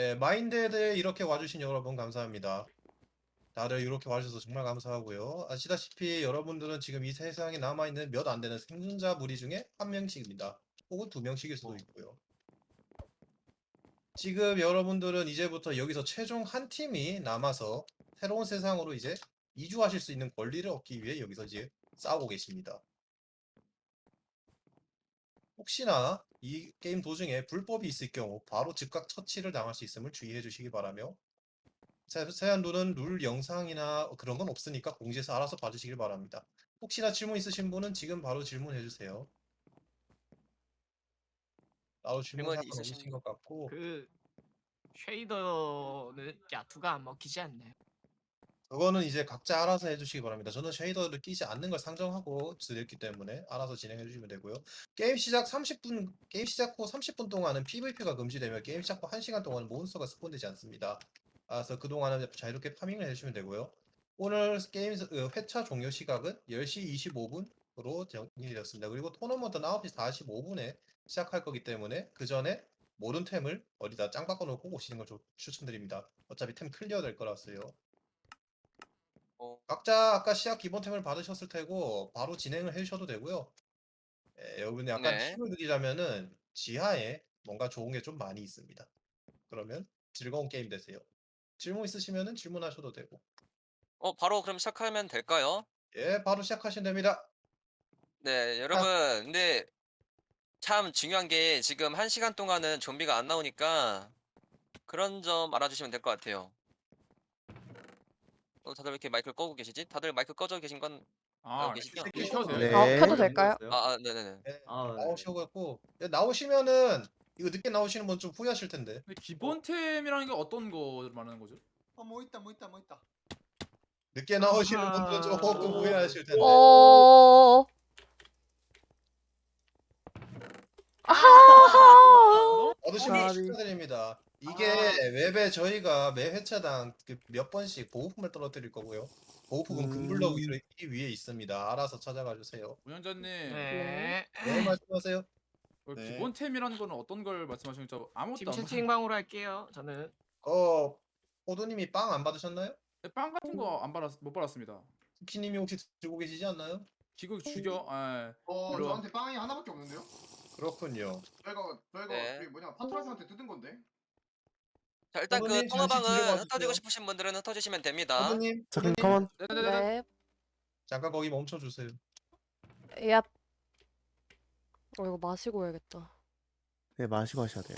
예, 마인드에 이렇게 와주신 여러분 감사합니다. 다들 이렇게 와주셔서 정말 감사하고요. 아시다시피 여러분들은 지금 이 세상에 남아있는 몇 안 되는 생존자 무리 중에 한 명씩입니다. 혹은 두 명씩일 수도 있고요. 지금 여러분들은 이제부터 여기서 최종 한 팀이 남아서 새로운 세상으로 이제 이주하실 수 있는 권리를 얻기 위해 여기서 이제 싸우고 계십니다. 혹시나 이 게임 도중에 불법이 있을 경우 바로 즉각 처치를 당할 수 있음을 주의해 주시기 바라며 세- 세안도는 룰 영상이나 그런 건 없으니까 공지에서 알아서 봐주시길 바랍니다. 혹시나 질문 있으신 분은 지금 바로 질문해 주세요. 나도 질문 있으신 것 같고 그 쉐이더는 야투가 안 먹히지 않나요? 그거는 이제 각자 알아서 해주시기 바랍니다. 저는 쉐이더를 끼지 않는 걸 상정하고 드렸기 때문에 알아서 진행해 주시면 되고요. 게임 시작 30분, 게임 시작 후 30분 동안은 PVP가 금지되며 게임 시작 후 1시간 동안은 몬스터가 spawn되지 않습니다. 아, 그래서 그동안은 자유롭게 farming을 해주시면 되고요. 오늘 게임 스- 어, 회차 종료 시각은 10시 25분으로 정리되었습니다. 그리고 토너먼트는 9시 45분에 시작할 거기 때문에 그 전에 모든 템을 어디다 짱박아놓고 오시는 걸 조- 추천드립니다. 어차피 템 clear 될 거라서요. 어, 각자 아까 시작 기본템을 받으셨을 테고 바로 진행을 해주셔도 되고요. 예, 여러분 약간 네. 팁을 드리자면은 지하에 뭔가 좋은 게 좀 많이 있습니다. 그러면 즐거운 게임 되세요. 질문 있으시면은 질문하셔도 되고. 어, 바로 그럼 시작하면 될까요? 예, 바로 시작하시면 됩니다. 네, 여러분, 근데 참 중요한 게 지금 한 시간 동안은 좀비가 안 나오니까 그런 점 알아주시면 될 것 같아요. 어, 다들 왜 이렇게 마이크를 끄고 계시지? 다들 마이크 꺼져 계신 건 아, 알고 계시죠? 네, 켜도 돼요? 네. 어, 켜도 될까요? 아, 아, 네네네. 예, 아, 네. 나오셔갖고 예, 나오시면은 이거 늦게 나오시는 분 좀 후회하실 텐데. 근데 기본템이라는 게 어떤 거 말하는 거죠? 어뭐 있다 뭐 있다 뭐 있다. 늦게 나오시는 분들은 조금 아하. 후회하실 텐데. 어. 아하. 얻으신 아, 분 축하드립니다. 이게 웹에 저희가 매 회차당 그몇 번씩 보호품을 떨어뜨릴 거고요. 보호품은 음. 금블럭 위로 이 위에 있습니다. 알아서 찾아가 주세요. 운영자님, 네. 네, 말씀하세요. 그 네. 기본템이라는 거는 어떤 걸 말씀하시는 거죠? 아무것도 팀안 채팅방으로 할게요. 저는 어, 호두님이 빵 안 받으셨나요? 받- 빵 같은 거 안 받았 못 받았습니다. 쿠키님이 혹시 들고 계시지 않나요? 기구 죽여. 아, 어 일로 와. 저한테 빵이 하나밖에 없는데요? 그렇군요. 저희가 저희가 네. 우리 뭐냐 파트라스한테 뜯은 건데. 자, 일단 그 어머님, 잠시 통화방은 들어가 흩어지고 주세요. 싶으신 분들은 흩어지시면 됩니다. 호두님, 음. 잠깐만. 네네네. 네. 잠깐 거기 멈춰 주세요. 얍. 어 이거 마시고 해야겠다. 네, 마시고 하셔야 돼요.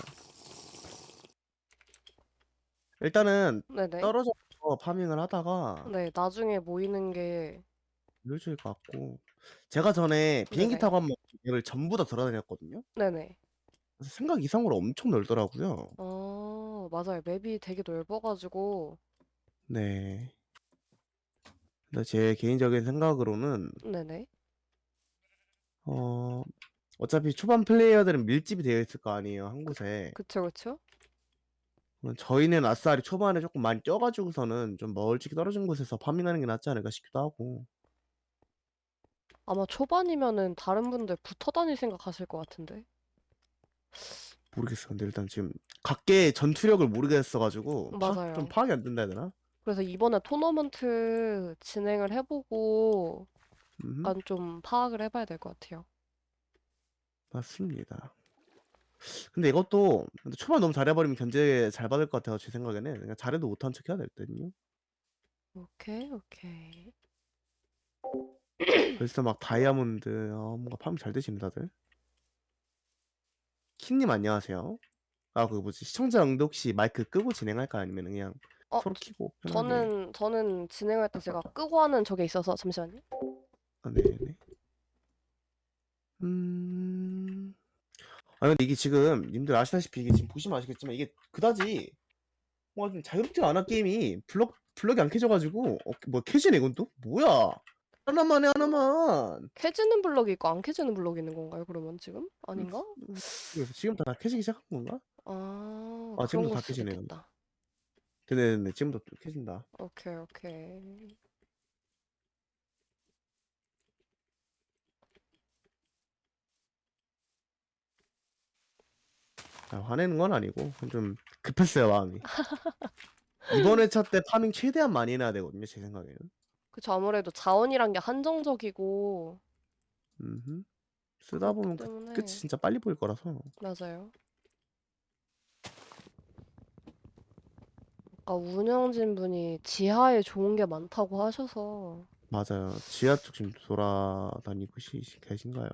일단은 네네. 떨어져서 파밍을 하다가 네, 나중에 모이는 게 늦을 것 같고 제가 전에 비행기 네네. 타고 한번 맵을 전부 다 돌아다녔거든요. 네네. 생각 이상으로 엄청 넓더라고요. 어, 맞아요. 맵이 되게 넓어 가지고 네. 근데 제 개인적인 생각으로는 네네. 어 어차피 초반 플레이어들은 밀집이 되어 있을 거 아니에요, 한 곳에. 그쵸 그쵸? 그럼 저희는 아싸리 초반에 조금 많이 껴 가지고서는 좀 멀찍이 떨어진 곳에서 파밍하는 게 낫지 않을까 싶기도 하고. 아마 초반이면은 다른 분들 붙어 다닐 생각하실 것 같은데. 모르겠어. 근데 일단 지금 각계의 전투력을 모르겠어가지고 파- 맞아요. 좀 파악이 안 된다 해야 되나? 그래서 이번에 토너먼트 진행을 해보고 음, 약간 좀 파악을 해봐야 될 것 같아요. 맞습니다. 근데 이것도 근데 초반 너무 잘해버리면 견제 잘 받을 것 같아요. 제 생각에는 그냥 잘해도 못한 척 해야 될 듯요. 오케이 오케이. 벌써 막 다이아몬드 어, 뭔가 파밍 잘 되시네 다들. 킨님 안녕하세요. 아 그 뭐지 시청자 응도 혹시 마이크 끄고 진행할까 아니면 그냥 어, 서로 키고 편하게. 저는 저는 진행할 때 제가 끄고 하는 저게 있어서 잠시만요. 아, 네네. 음. 아 근데 이게 지금 님들 아시다시피 이게 지금 보시면 아시겠지만 이게 그다지 뭔가 좀 자유롭지가 않아 게임이 블럭 블럭이 안 켜져가지고 어, 뭐 켜지네 이건 또 뭐야 하나만 해 하나만 켜지는 블럭이 있고 안 켜지는 블럭이 있는 건가요? 그러면 지금? 아닌가? 그래서 지금부터 다 켜지기 시작한 건가? 아, 아, 지금도 걸다 수도 켜지네요. 있겠다. 네네네 지금부터 또 켜진다 오케이 오케이. 아, 화내는 건 아니고 좀 급했어요 마음이. 이번 회차 때 파밍 최대한 많이 해놔야 되거든요 제 생각에는. 그쵸. 아무래도 자원이란 게 한정적이고 음흠. 쓰다 보면 그렇기 끝, 때문에 끝이 진짜 빨리 보일 거라서. 맞아요. 아까 운영진 분이 지하에 좋은 게 많다고 하셔서 맞아요. 지하 쪽 지금 돌아다니고 시, 계신가요?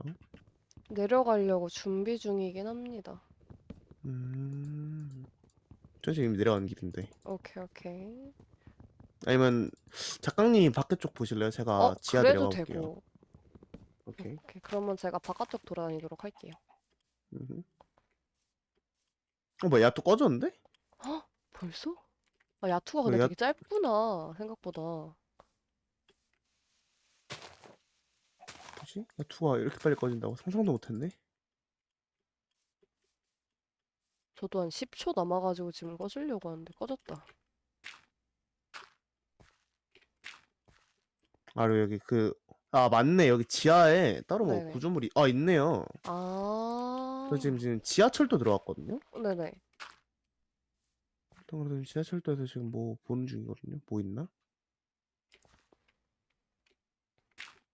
내려가려고 준비 중이긴 합니다. 음. 저 지금 내려가는 길인데. 오케이, 오케이. 아니면 작가님이 밖에 쪽 보실래요? 제가 어, 지하 그래도 내려가 볼게요. 되고. 오케이. 오케이. 그러면 제가 바깥쪽 돌아다니도록 할게요. 음흠. 어, 뭐야, 야또 꺼졌는데? 벌써? 아, 야투가 어, 근데 야- 되게 짧구나, 생각보다. 뭐지? 야 투가 이렇게 빨리 꺼진다고 상상도 못했네. 저도 한 10초 남아가지고 지금 꺼주려고 하는데 꺼졌다. 아, 그리고 여기 그, 아, 맞네. 여기 지하에 따로 뭐 네네. 구조물이, 아, 있네요. 아, 저 지금, 지금 지하철도 들어왔거든요? 네네. 일단 그래도 지하철도에서 지금 뭐 보는 중이거든요. 뭐 있나?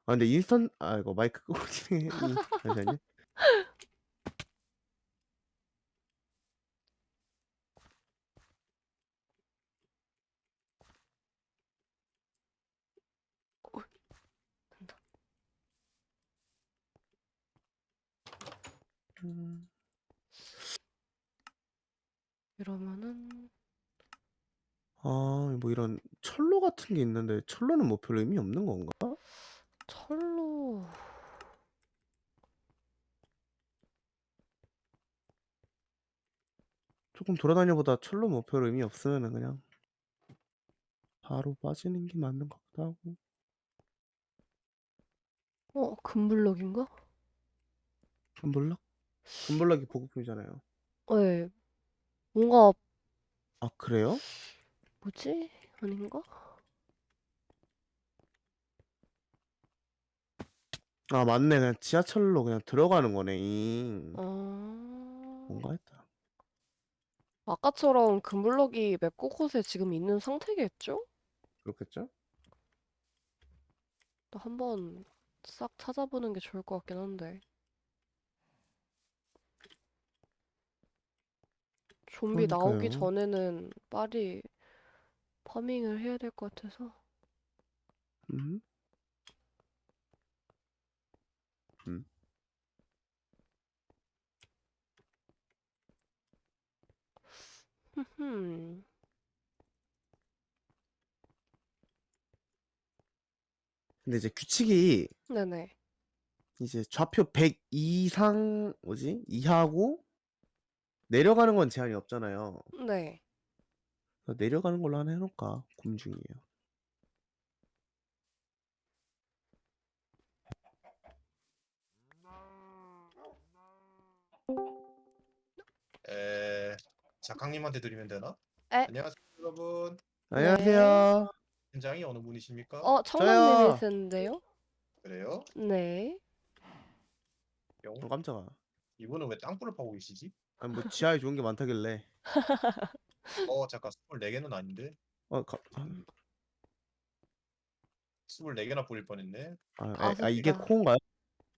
아, 근데 인스턴, 아, 이거 마이크 끄고 진행해. 이- 잠시만요. 음, 이러면은 아, 뭐 이런 철로 같은 게 있는데 철로는 뭐별 의미 없는 건가? 철로 조금 돌아다녀 보다 철로 뭐 별 의미 없으면은 그냥 바로 빠지는 게 맞는 것 같기도 하고. 어, 금블럭인가? 금블럭? 금블럭이 보급품이잖아요. 네. 뭔가 아, 그래요? 뭐지? 아닌가? 아, 맞네. 그냥 지하철로 그냥 들어가는 거네. 잉. 아, 뭔가 했다. 아까처럼 금블럭이 맵 곳곳에 지금 있는 상태겠죠? 그렇겠죠? 또 한번 싹 찾아보는 게 좋을 것 같긴 한데. 좀비 나오기 그러니까요. 전에는 빨리 파밍을 해야 될 것 같아서. 음. 음. 흠. 근데 이제 규칙이 네네. 이제 좌표 100 이상 뭐지? 이하고 내려가는 건 제한이 없잖아요. 네. 내려가는 걸로 하나 해놓을까 고민 중이에요. 에, 작가님한테 드리면 되나? 에. 안녕하세요, 여러분. 안녕하세요. 팀장이 어느 분이십니까? 어, 저요. 청담님이신데요? 그래요? 네. 영. 어, 깜짝아. 이분은 왜 땅굴을 파고 계시지? 아니 뭐 지하에 좋은 게 많다길래. 어, 잠깐 24개는 아닌데. 어, 가, 아, 24개나 뿌릴 뻔했네. 아, 아, 아, 이게 개가. 코인가요?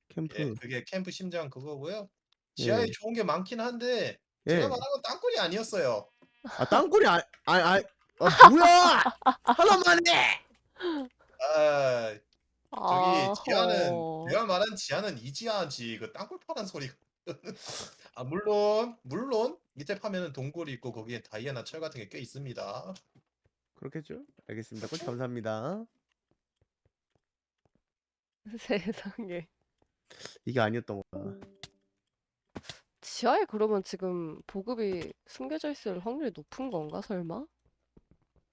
캠프. 예, 그게 캠프 심장 그거고요. 지하에 예. 좋은 게 많긴 한데 예. 제가 말한 건 땅굴이 아니었어요. 아 땅굴이 아, 아, 아, 아 뭐야? 하나만 해. 아, 저기 지하는 아허. 내가 말한 지하는 이 지하지 그 땅굴 파란 소리가. 아 물론 물론 밑에 파면은 동굴이 있고 거기에 다이아나 철 같은 게 꽤 있습니다. 그렇겠죠? 알겠습니다. 꿀 감사합니다. 세상에. 이게 아니었던 거다. 지하에 그러면 지금 보급이 숨겨져 있을 확률이 높은 건가, 설마?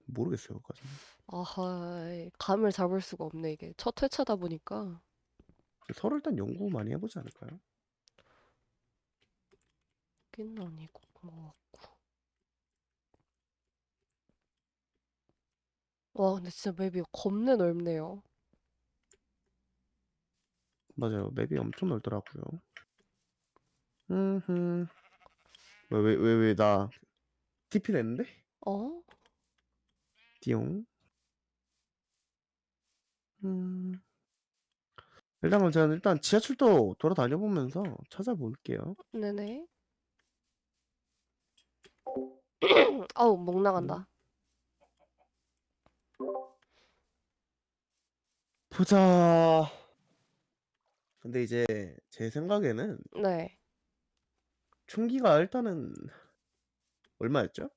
모르겠어요, 그까지. 아하, 감을 잡을 수가 없네, 이게. 첫 회차다 보니까. 서로 일단 연구 많이 해보지 않을까요? 긴 아니고, 뭐 같고. 와, 근데 진짜 맵이 겁내 넓네요. 맞아요. 맵이 엄청 넓더라고요. 음, 왜왜 왜 나 TP 냈는데? 어? 띠용. 음. 일단 그럼 제가 일단 지하철도 돌아다녀 보면서 찾아볼게요. 네네. 아우, 목 나간다. 보자. 근데 이제 제 생각에는 네. 총기가 일단은 얼마였죠?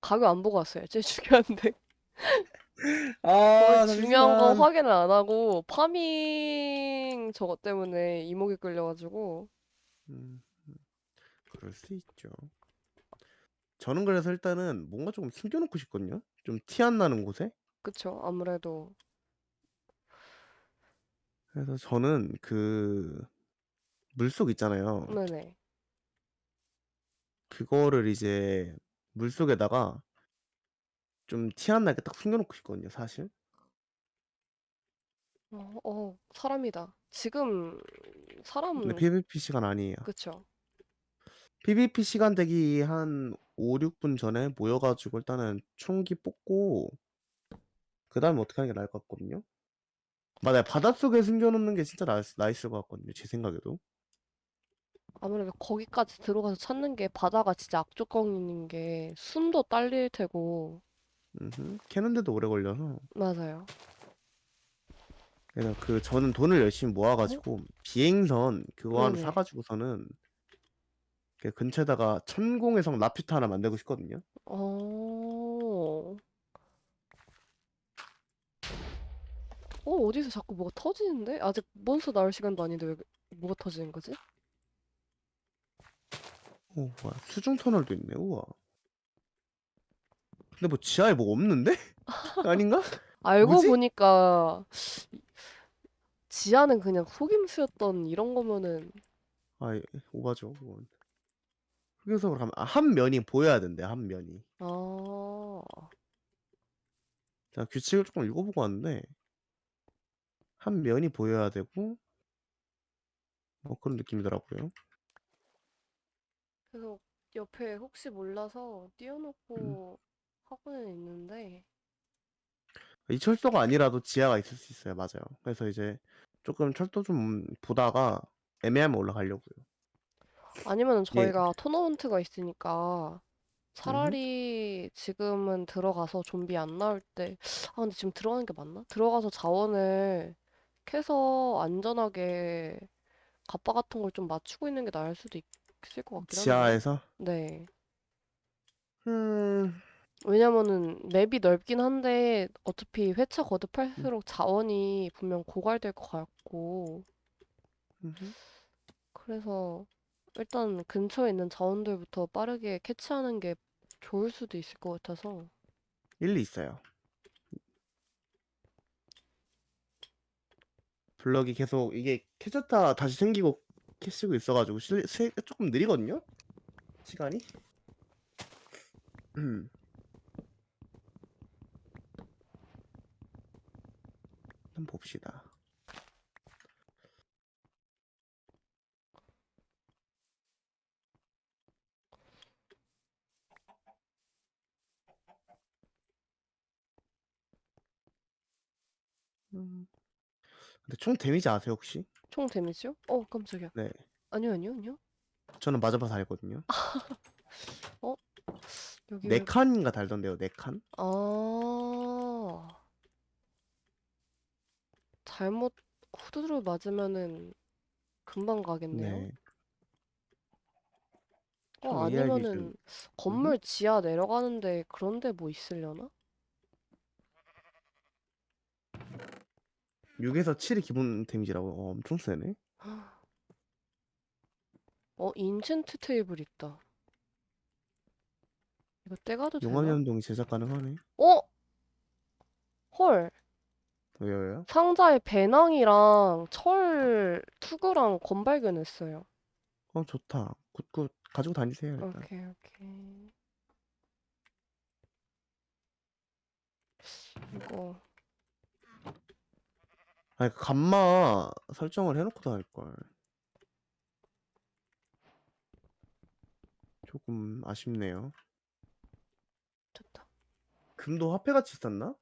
가격 안 보고 왔어요. 제일 중요한데. 아, 거의 중요한 거 잠시만. 확인을 안 하고 파밍 저것 때문에 이목이 끌려가지고 음, 음, 그럴 수 있죠. 저는 그래서 일단은 뭔가 조금 숨겨놓고 싶거든요. 좀 티 안 나는 곳에. 그쵸 아무래도 그래서 저는 그 물속 있잖아요. 네네 그거를 이제 물속에다가 좀 티 안 나게 딱 숨겨놓고 싶거든요, 사실. 어, 어 사람이다 지금 사람 근데 PVP 시간 아니에요. 그쵸 PVP 시간 되기 한 5, 6분 전에 모여가지고 일단은 총기 뽑고 그 다음에 어떻게 하는 게 나을 것 같거든요. 맞아요. 바닷속에 숨겨놓는 게 진짜 나, 나있을 것 같거든요. 제 생각에도. 아무래도 거기까지 들어가서 찾는 게 바다가 진짜 악조건인 게 숨도 딸릴 테고 음흠. 캐는데도 오래 걸려서. 맞아요 그래서 그 저는 돈을 열심히 모아가지고 비행선 그거 하나 네네. 사가지고서는 그 근처에다가 천공의 성 라퓨타 하나 만들고 싶거든요. 어... 어 어디서 자꾸 뭐가 터지는데? 아직 몬스터 나올 시간도 아닌데 왜 뭐가 터지는 거지? 오, 뭐야. 수중 터널도 있네. 우와. 근데 뭐 지하에 뭐 없는데? 아닌가? 알고 뭐지? 보니까 지하는 그냥 속임수였던 이런 거면은 아, 예, 오바죠, 그건. 흑요석으로 가면 아, 한 면이 보여야 된대, 한 면이. 아 제가 규칙을 조금 읽어보고 왔는데 한 면이 보여야 되고 뭐 그런 느낌이더라고요. 그래서 옆에 혹시 몰라서 띄워놓고 하고는 있는데 이 철도가 아니라도 지하가 있을 수 있어요, 맞아요. 그래서 이제 조금 철도 좀 보다가 애매하면 올라가려고요. 아니면은 예. 저희가 토너먼트가 있으니까 차라리 지금은 들어가서 좀비 안 나올 때, 아, 근데 지금 들어가는 게 맞나? 들어가서 자원을 캐서 안전하게 갑바 같은 걸 좀 맞추고 있는 게 나을 수도 있, 을것 같긴 한데. 지하에서 네. 음, 왜냐면은 맵이 넓긴 한데 어차피 회차 거듭할수록 자원이 분명 고갈될 것 같고, 음흠. 그래서 일단 근처에 있는 자원들부터 빠르게 캐치하는 게 좋을 수도 있을 것 같아서. 일리 있어요. 블럭이 계속 이게 캐졌다 다시 생기고 캐시고 있어가지고 실, 세, 조금 느리거든요? 시간이? 음. 한번 봅시다. 음. 근데 총 데미지 아세요 혹시? 총 데미지요? 어, 깜짝이야. 네. 아니요, 아니요, 아니요. 저는 맞아봐서 알거든요. 여기 네 왜... 칸인가 달던데요, 네 칸? 아. 잘못 후두를 맞으면은 금방 가겠네요. 네. 어, 좀 아니면은 좀- 건물 지하 내려가는데 그런 데 뭐 있으려나? 6에서 7이 기본 데미지라고 어, 엄청 세네. 어, 인챈트 테이블 있다. 이거 떼가도 되나? 용암 연동이 제작 가능하네. 어? 헐. 왜요, 왜요? 상자에 배낭이랑 철 투구랑 건 발견했어요. 어, 좋다. good good. 가지고 다니세요, 일단. 오케이, 오케이. 이거 아니, 그 감마 설정을 해놓고 다닐걸. 조금 아쉽네요. 됐다. 금도 화폐같이 쌌나?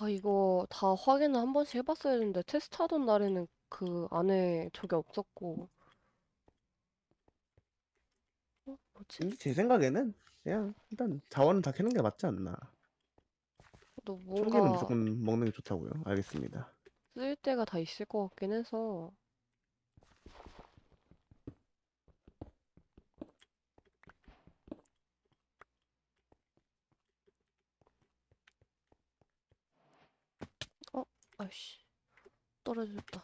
아, 이거 다 확인을 한 번씩 해봤어야 했는데 테스트 하던 날에는 그 안에 저게 없었고. 어, 뭐지? 근데 제 생각에는 그냥 일단 자원은 다 캐는 게 맞지 않나. 또 뭔가 무조건 먹는 게 좋다고요. 알겠습니다. 쓸 데가 다 있을 것 같긴 해서. 어, 아이씨. 떨어졌다.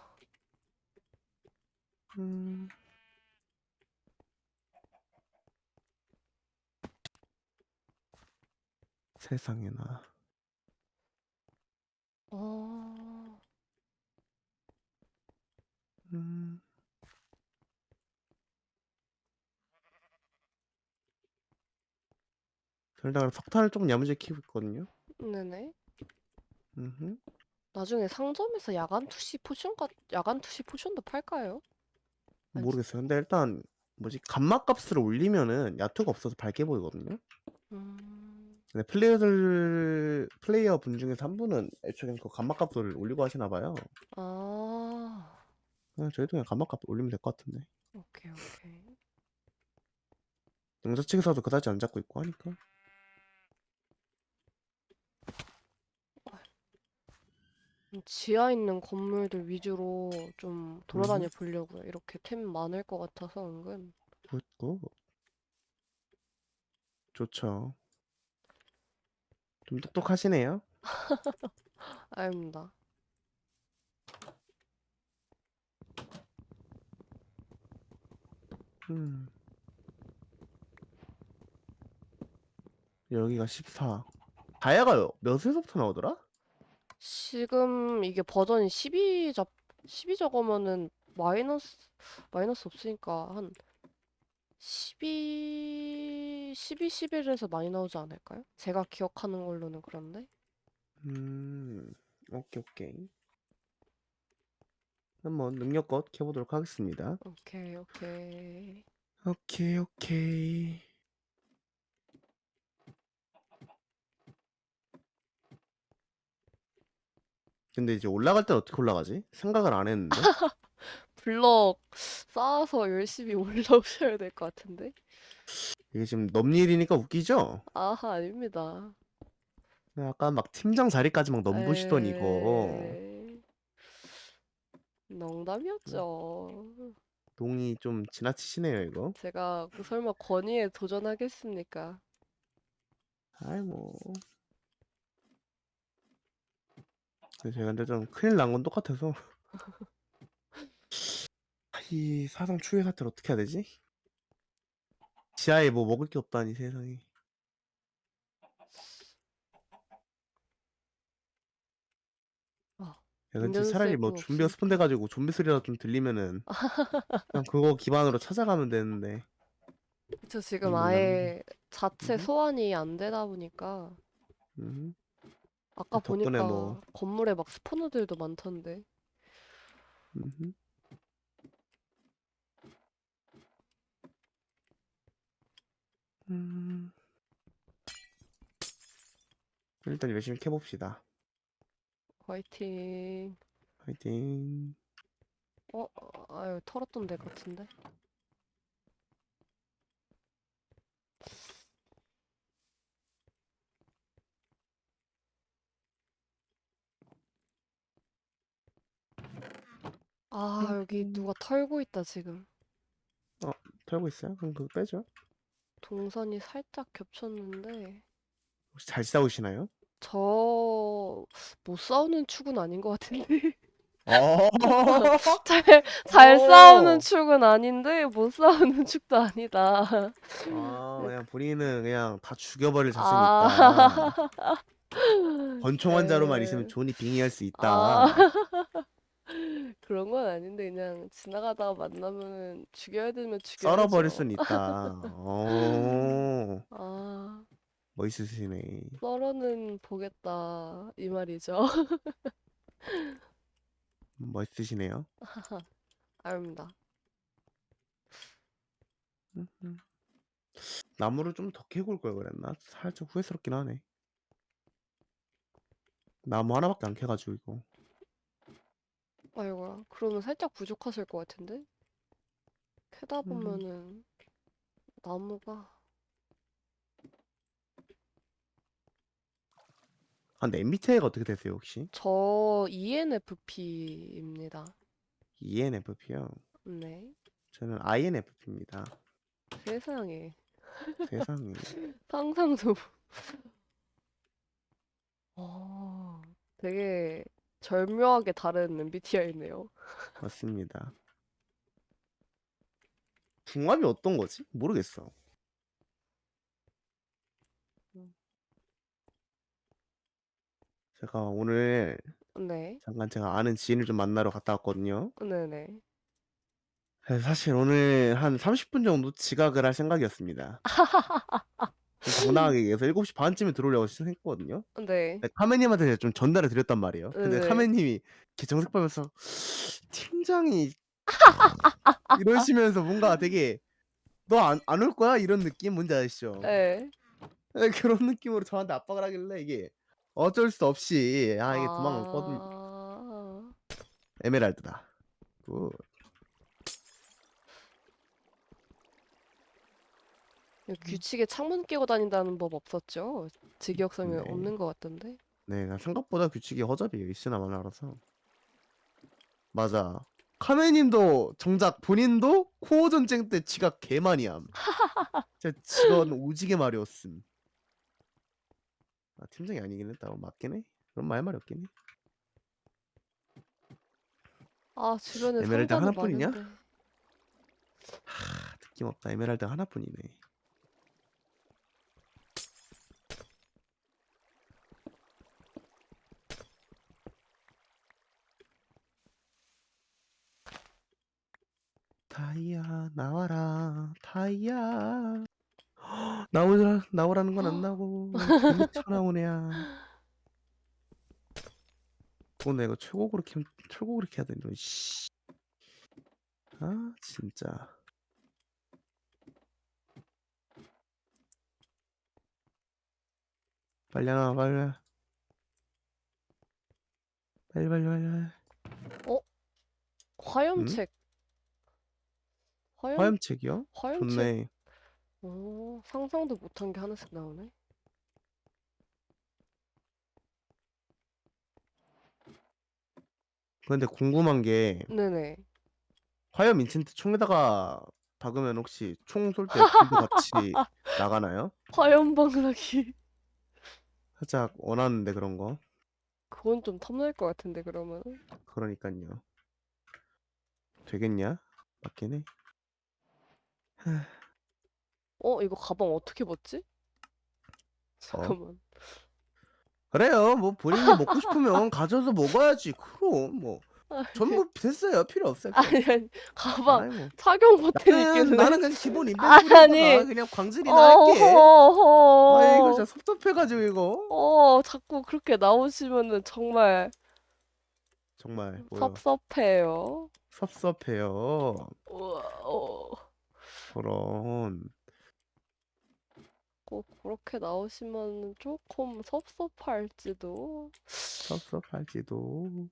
음. 세상에나. 아, 음. 일단 석탄을 좀 야무지게 키우고 있거든요. 네네. 음흠. 나중에 상점에서 야간 투시 potion 같, 야간 투시 potion도 팔까요? 아니, 모르겠어요. 근데 일단 뭐지 감마 값을 올리면은 야투가 없어서 밝게 보이거든요. 음, 근데 플레이어들 플레이어 분 중에서 한 분은 애초에 그 감마 값을 올리고 하시나 봐요. 아, 그냥 저희도 그냥 감마 값 올리면 될 것 같은데. 오케이, 오케이. 영자 측에서도 그다지 안 잡고 있고 하니까. 음, 지하 있는 건물들 위주로 좀 돌아다녀 보려고요. 이렇게 템 많을 것 같아서 은근. good good. 좋죠. 좀 똑똑하시네요. 아닙니다. 음. 여기가 14. 다이아가 몇에서부터 나오더라? 지금 이게 버전이 12 잡, 12 적으면은 마이너스, 마이너스 없으니까 한 12, 12, 11에서 많이 나오지 않을까요? 제가 기억하는 걸로는 그런데. 음. 오케이 오케이. 한번 능력껏 켜보도록 하겠습니다. 오케이, 오케이. 오케이 오케이. 근데 이제 올라갈 땐 어떻게 올라가지? 생각을 안 했는데. 블럭 쌓아서 열심히 올라오셔야 될 것 같은데. 이게 지금 넘일이니까 웃기죠? 아하, 아닙니다. 아까 막 팀장 자리까지 막 넘보시던 이거. 에이, 농담이었죠. 동이 좀 지나치시네요 이거. 제가 그 설마 권위에 도전하겠습니까? 아이 뭐. 근데 제가 근데 좀 큰일 난 건 똑같아서. 이 사상 추회 사태를 어떻게 해야 되지? 지하에 뭐 먹을 게 없다니 세상에. 아, 야, 근데 차라리 뭐 세이브 좀비가. 스폰돼가지고 좀비 소리라도 좀 들리면은 그냥 그거 기반으로 찾아가면 되는데. 저 지금. 아예 자체 음. 소환이 안 되다 보니까 음. 아까 덕분에 보니까 뭐. 건물에 막 스포너들도 많던데. 음. 음. 일단 열심히 캐봅시다. 화이팅. 화이팅. 어, 아유, 털었던 데 같은데. 아, 여기 누가 털고 있다, 지금. 털고 있어요? 그럼 그거 빼죠. 동선이 살짝 겹쳤는데. 혹시 잘 싸우시나요? 저, 못 싸우는 축은 아닌 것 같은데. 어. 잘, 잘 싸우는 오. 축은 아닌데, 못 싸우는 축도 아니다. 아, 그냥 본인은 그냥 다 죽여버릴 아, 자신이 있다. 권총 환자로만 네. 있으면 존이 빙의할 수 있다. 아, 그런 건 아닌데, 그냥 지나가다가 만나면 죽여야 되면 썰어버릴 죽여야죠. 수는 있다. 어, 아, 멋있으시네. 썰어는 보겠다, 이 말이죠. 멋있으시네요. 아닙니다. 음, 음. 나무를 좀 더 캐고 올 걸 그랬나? 살짝 후회스럽긴 하네. 나무 하나밖에 안 캐가지고 이거. 아이고야. 그러면 살짝 부족하실 것 같은데? 캐다 음. 보면은 나무가 아, 근데 MBTI가 어떻게 되세요 혹시? 저 ENFP입니다. ENFP요. 네. 저는 INFP입니다. 세상에. 세상에. 상상도. 아, 되게 절묘하게 다른 MBTI네요. 맞습니다. 궁합이 어떤 거지? 모르겠어. 제가 오늘 네. 잠깐 제가 아는 지인을 좀 만나러 갔다 왔거든요. 네네. 네, 사실 오늘 한 30분 정도 지각을 할 생각이었습니다. 좀 당당하게 얘기해서 7시 반쯤에 들어오려고 생각했거든요. 네. 근데 카메님한테 좀 전달을 드렸단 말이에요. 근데 네. 카메님이 이렇게 정색 빨면서 팀장이 이러시면서 뭔가 되게 너 안 안 올 거야? 이런 느낌 뭔지 아시죠? 네. 네, 그런 느낌으로 저한테 압박을 하길래 이게 어쩔 수 없이 아 이게 도망갔거든 아, 에메랄드다. good. 규칙에 창문 끼고 다닌다는 법 없었죠? 직역성이 네. 없는 것 같던데. 네, 나 생각보다 규칙이 허접이에요. 있으나 마나라서. 맞아. 카메님도 정작 본인도 코어 전쟁 때 지각 개 많이 함. 진짜 직원 오지게 말이었음. 아, 팀장이 아니긴 했다. 어, 맞긴 해. 그런 말 말이 없긴 해. 아, 주변에 에메랄드 하나뿐이냐? 많은데. 하, 느낌 없다. 에메랄드 하나뿐이네. 다이아 나와라 다이아. 나오라 나오라는 건 안 나오고 쳐나오네야. 오늘 이거 최고로 캐 최고로 캐야 되는데 씨. 아 진짜. 빨리 나와 빨리. 빨리 빨리 빨리 빨리. 화염책. 화염, 화염책이요? 화염책. 좋네 오, 상상도 못한 게 하나씩 나오네. 근데 궁금한 게 네네. 화염 인챈트 총에다가 박으면 혹시 총 쏠 때 불도 같이 나가나요? 화염 방사기. 살짝 원하는데 그런 거 그건 좀 탐날 것 같은데, 그러면. 그러니까요 되겠냐? 맞긴 해 어, 이거 가방 어떻게 벗지? 잠깐만. 그래요 뭐 본인이 먹고 싶으면 가져서 먹어야지 그럼 뭐 전부 됐어요 필요 없어요 아니, 아니, 가방 아이, 뭐. 착용 버튼 나는, 있길래. 나는 그냥 기본 아니. 인벤토리에다가 그냥 광질이나 할게. 아 이거 진짜 섭섭해가지고 이거 어, 자꾸 그렇게 나오시면은 정말 정말 뭐요 섭섭해요. 섭섭해요 우와, 어. 그런 꼭 그렇게 나오시면 조금 섭섭할지도. 섭섭할지도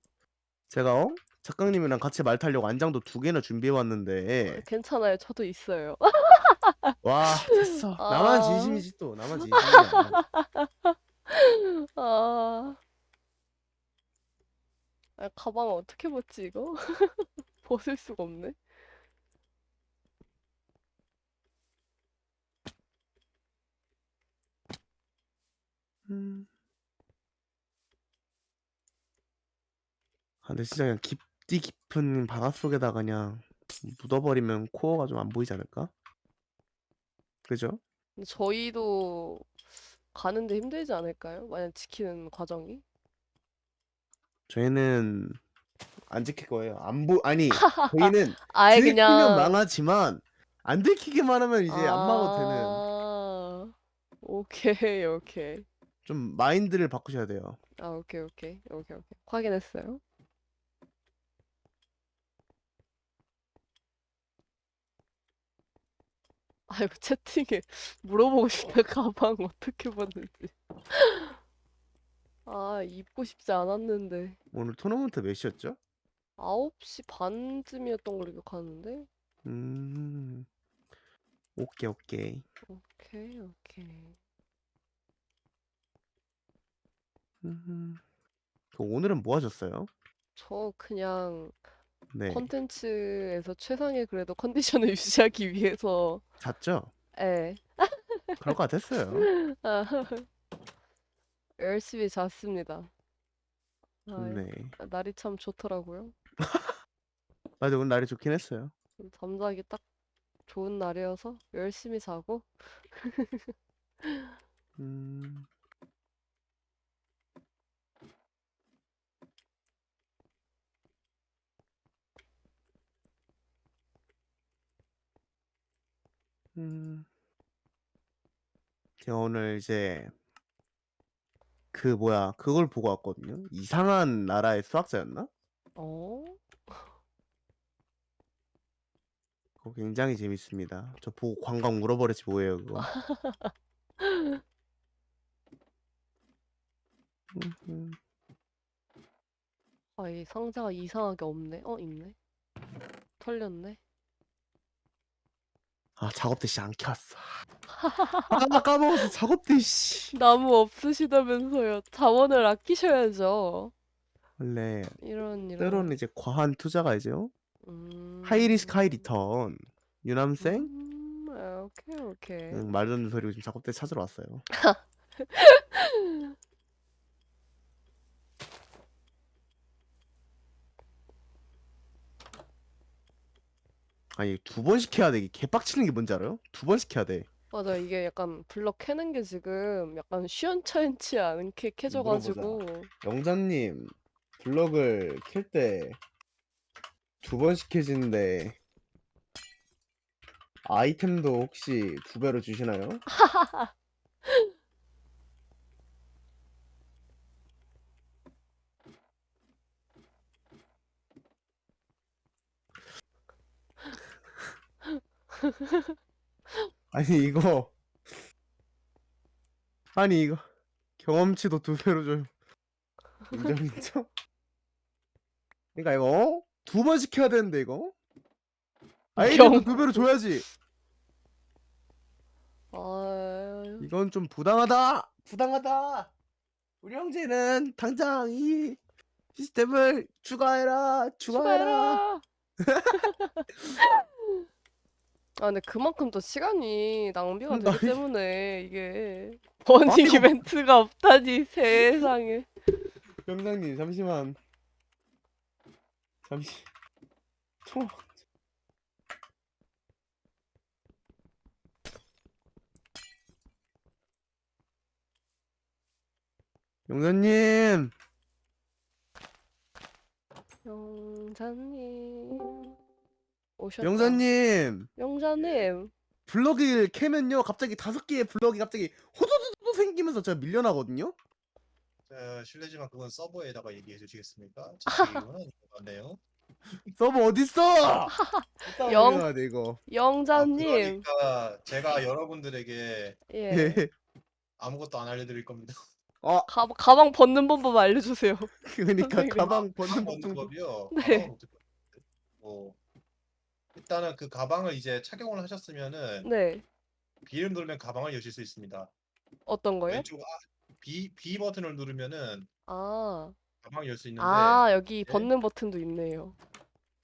제가 어? 작가님이랑 같이 말 타려고 안장도 두 개나 준비해 왔는데 괜찮아요. 저도 있어요. 와 됐어 나만 아. 진심이지 또 나만 진심이야 아. 아, 가방 어떻게 벗지, 이거? 벗을 수가 없네. 음. 아, 근데 진짜 그냥 깊디 깊은 바닷 속에다 그냥 묻어버리면 코어가 좀 안 보이지 않을까? 그죠? 근데 저희도 가는데 힘들지 않을까요? 만약 지키는 과정이? 저희는 안 지킬 거예요. 안 보, 아니, 저희는 아예 들키면 그냥 망하지만 안 들키기만 하면 이제 안 막아도 되는 아, 오케이, 오케이. 좀 마인드를 바꾸셔야 돼요. 아, 오케이, 오케이, 오케이, 오케이. 확인했어요. 아 이거 채팅에 물어보고 싶다 가방 어떻게 봤는지. 아 입고 싶지 않았는데 오늘 토너먼트 몇 시였죠? 9시 반쯤이었던 걸로 기억하는데. 음. 오케이 오케이. 오케이 오케이. 음. 그 오늘은 뭐 하셨어요? 저 그냥 네. 컨텐츠에서 최상의 그래도 컨디션을 유지하기 위해서 잤죠? 예. 그럴 것 같았어요. 아, 열심히 잤습니다. 아, 네. 날이 참 좋더라고요. 맞아 오늘 날이 좋긴 했어요. 잠자기 딱 좋은 날이어서 열심히 자고 음. 음. 제가 오늘 이제 그 뭐야 그걸 보고 왔거든요. 이상한 나라의 수학자였나? 어? 그거 굉장히 재밌습니다. 저 보고 관광 물어버렸지 뭐예요 그거. 음흠. 아, 이 상자가 이상하게 없네. 어, 있네. 털렸네. 아 작업대 씨 안 캤어. 아 까먹었어 작업대 씨. 나무 없으시다면서요. 자원을 아끼셔야죠. 원래 이런 이런. 때로는 이제 과한 투자가 이제 요. 음. 하이 리스크 하이 리턴. 유남생? 음, 아, 오케이 오케이. 응, 말도 안 되는 소리고 지금 작업대 찾으러 왔어요. 아니 두 번씩 해야 돼. 이게 개빡치는 게 뭔지 알아요? 두 번씩 해야 돼. 맞아, 이게 약간 블럭 캐는 게 지금 약간 시원찮지 않게 캐져가지고. 영자님 블럭을 캘 때 두 번씩 캐지는데 아이템도 혹시 두 배로 주시나요? 아니 이거 아니 이거 경험치도 두 배로 줘요. 인정 인정? 그러니까 이거 어? 두 번씩 해야 되는데 이거 아이템도 경- 두 배로 줘야지. 아, 이건 좀 부당하다. 부당하다. 우리 형제는 당장 이 시스템을 추가해라. 추가해라. 추가해라. 아, 근데 그만큼 또 시간이 낭비가 되기 나 이- 때문에 이게 버닝 이거- 이벤트가 없다니 세상에. 병장님 잠시만. 잠시. 총. 영자님. 영자님 오셨다. 영자님. 영자님. 블럭을 캐면요 갑자기 다섯 개의 블럭이 갑자기 호도도도 생기면서 제가 밀려나거든요. 자, 실례지만 그건 서버에다가 얘기해 주시겠습니까? 같네요. 서버 어딨어? 영- 돼 이거. 아, 영자님. 그러니까 제가 여러분들에게 예. 예. 아무것도 안 알려드릴 겁니다. 어 가, 가방 벗는 방법 알려주세요. 그러니까. 가방 벗는 법 벗는 좀. 법이요. 네. 가방을 어떻게 벗는데? 뭐 일단은 그 가방을 이제 착용을 하셨으면은 네. B를 누르면 가방을 여실 수 있습니다. 어떤 거요? 왼쪽 아, B B 버튼을 누르면은 아. 가방을 열수 있는데 아, 여기 네. 벗는 버튼도 있네요.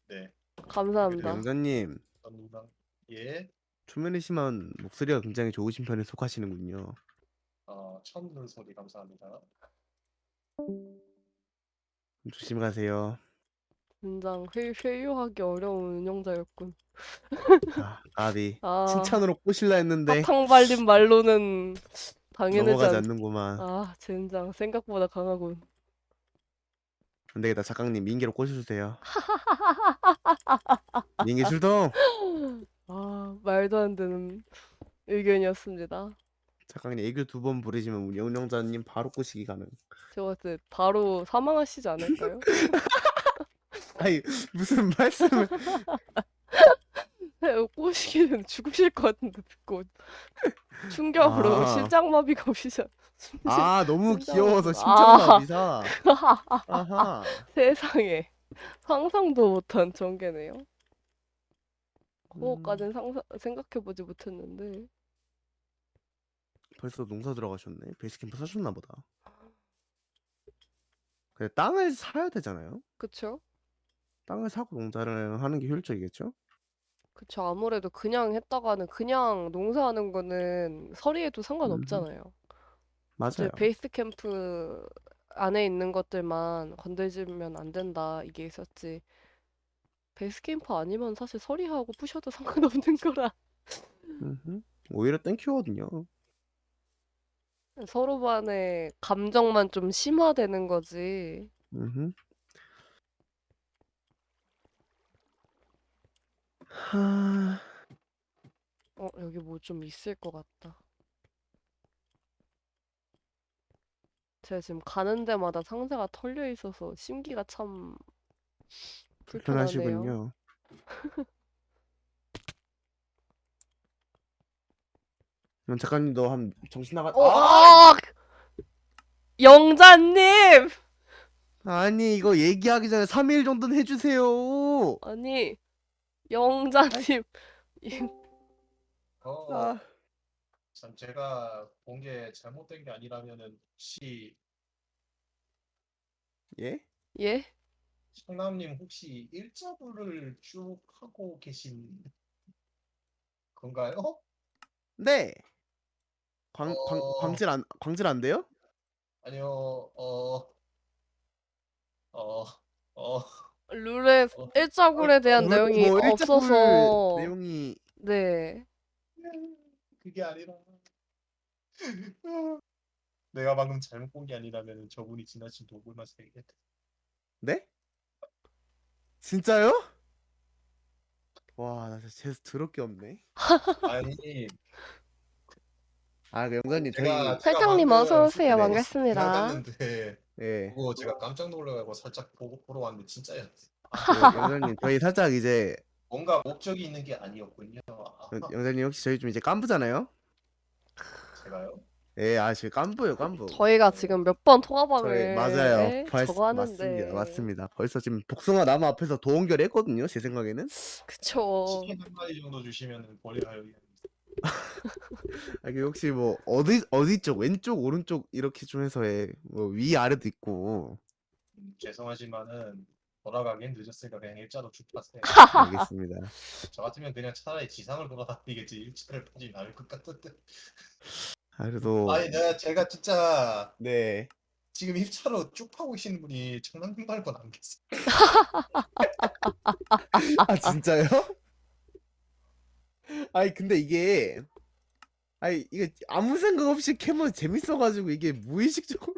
네. 감사합니다. 영자님 누르면 예. 초면이시만 목소리가 굉장히 좋으신 편에 속하시는군요. 어, 처음 듣는 소리 감사합니다. 조심히 가세요. 굉장 회, 회유하기 어려운 운영자였군. 아, 아비 아, 칭찬으로 꼬실라 했는데 사탕 발린 말로는 당해내지 넘어가지 않... 않는구만. 아, 젠장 생각보다 강하군. 안 되겠다. 작가님 민기로 꼬셔주세요. 민기 출동. 아, 말도 안 되는 의견이었습니다. 작가님 애교 두 번 부르시면 우리 영영자님 바로 꼬시기 가능. 제가 봤을 때 바로 사망하시지 않을까요? 아니 무슨 말씀을? 네, 꼬시기는 죽으실 것 같은데 듣고 충격으로 아. 심장마비가 오시죠. 아 너무 귀여워서 아. 심장마비사. 아하. 세상에 상상도 못한 전개네요. 음. 그거까진 상상 생각해보지 못했는데 벌써 농사 들어가셨네. 베이스캠프 사셨나 보다. 근데 땅을 사야 되잖아요. 그쵸? 땅을 사고 농사를 하는 게 효율적이겠죠? 그쵸 아무래도 그냥 했다가는 그냥 농사하는 거는 서리에도 상관없잖아요. 이제 맞아요. 베이스 캠프 안에 있는 것들만 건들지면 안 된다 이게 있었지. 베이스 캠프 아니면 사실 서리하고 부셔도 상관없는 거라 음흠. 오히려 땡큐거든요. 서로 간의 감정만 좀 심화되는 거지. 음흠. 하... 어 여기 뭐 좀 있을 것 같다. 제가 지금 가는 데마다 상자가 털려 있어서 심기가 참 불편하네요. 불편하시군요. 그럼 작가님도 한 정신 나가. 어, 아! 아! 영자님! 아니 이거 얘기하기 전에 3일 정도는 해주세요. 아니, 영자님. 이- 어, 아, 참 제가 본 게 잘못된 게 아니라면은 혹시 예? 예? 청남님 혹시 일자부를 쭉 하고 계신 건가요? 네. 광, 광, 어. 광질 안 광질 안 돼요? 아니요, 어, 어, 어, 룰에 어, 일자굴에 대한 뭐, 내용이 뭐 없어서 내용이 네. 그게 아니라 내가 방금 잘못 본 게 아니라면 저분이 지나친 도구만 세겠다. 네? 진짜요? 와, 나 진짜 재수 더럽게 없네. 아니, 아, 그 영자님 저희 제가 제가 설탕님 어서 오세요. 네. 반갑습니다. 지나갔는데 예. 그거 제가 깜짝 놀라고 살짝 보고 보러 왔는데 진짜였어. 그 영자님 저희 살짝 이제 뭔가 목적이 있는 게 아니었군요. 아, 영- 영자님 혹시 저희 좀 이제 깐부잖아요? 제가요? 예, 아 지금 깐부요, 깐부. 저희가 지금 몇 번 저희 통화방을 맞아요. 벌- 저거 하는데 맞습니다, 맞습니다. 벌써 지금 복숭아 나무 앞에서 도원결 했거든요, 제 생각에는. 그쵸. 치킨 한 마리 정도 주시면 버려요. 아, 그 혹시 뭐 어디 어디 쪽, 왼쪽, 오른쪽 이렇게 좀 해서 해. 뭐위 아래도 있고. 음, 죄송하지만은 돌아가긴 늦었으니까 그냥 일자로 쭉 파세요. 알겠습니다. 저 같으면 그냥 차라리 지상을 돌아다니겠지 일자를 파지 않을 것 같은데. 아, 그래도 아니 내가 제가 진짜 네. 지금 일자로 쭉 파고 계시는 분이 청남님 말고는 안 계세요. 아 진짜요? 아니 근데 이게 아니 이게 아무 생각 없이 캐면 재밌어가지고 이게 무의식적으로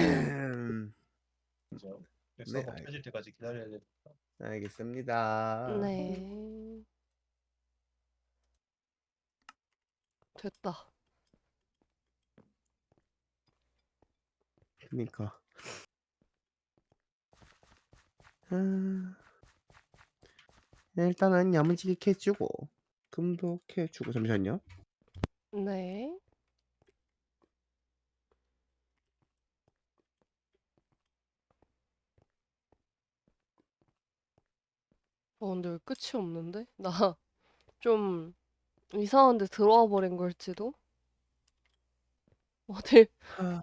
음, 그죠? 그래서 네, 뭐 알- 펴질 때까지 기다려야 돼. 알겠습니다. 네. 됐다. 그니까. 음, 일단은 야무지게 캐주고 금도 캐주고 잠시만요. 네. 어, 근데 왜 끝이 없는데? 나 좀 이상한 데 들어와 버린 걸지도? 어딜 아,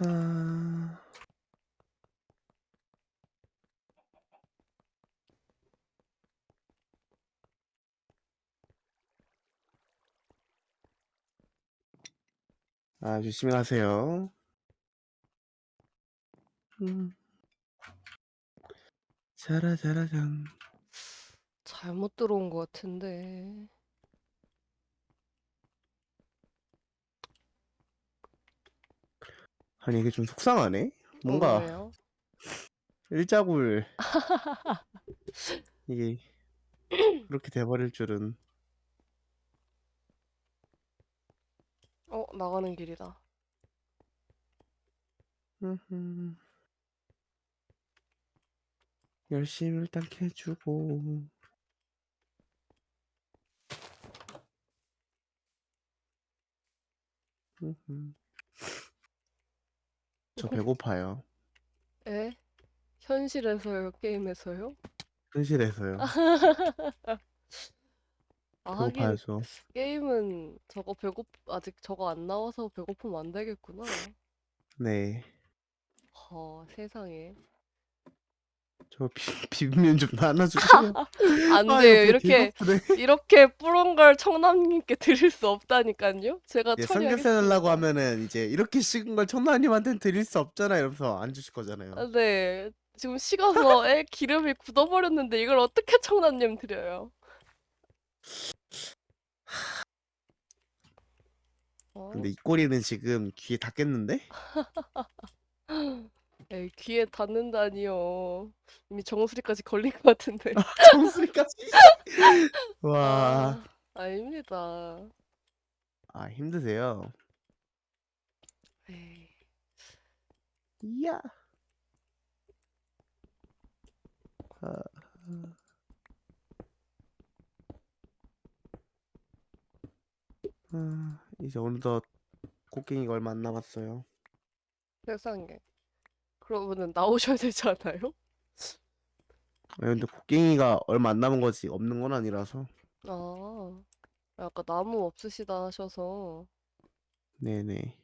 아, 아, 조심히 가세요. 음. 자라자라장. 잘못 들어온 것 같은데. 아니 이게 좀 속상하네. 뭔가 어, 일자굴 이게 그렇게 돼버릴 줄은. 어 나가는 길이다. 열심히 일단 캐주고 음흠. 저 배고파요. 에? 현실에서요, 게임에서요? 현실에서요. 아, 하긴 배고파요 저. 게임은 저거 배고 아직 저거 안 나와서 배고프면 안 되겠구나. 네. 허, 세상에. 저 비, 비빔면 좀 나눠주세요. 안 아, 돼요. 이렇게. 이렇게 뿌른 걸 청남님께 드릴 수 없다니까요. 제가 예, 삼겹살 처리하겠습니다. 하려고 하면은 이제 이렇게 식은 걸 청라님한테는 드릴 수 없잖아 이러면서 안 주실 거잖아요. 아, 네. 지금 식어서 애 기름이 굳어버렸는데 이걸 어떻게 청남님 드려요? 어? 근데 이 꼬리는 지금 귀에 닿겠는데? 에이, 귀에 닿는다니요. 이미 정수리까지 걸린 것 같은데. 정수리까지. 와, 아, 아닙니다. 아 힘드세요. 에이, 이야. 아, 아, 이제 어느덧 곡괭이가 얼마 안 남았어요. 세상에. 그러면은 나오셔야 되지 않아요? 아, 근데 곡괭이가 얼마 안 남은 거지 없는 건 아니라서. 아, 아까 나무 없으시다 하셔서 네네.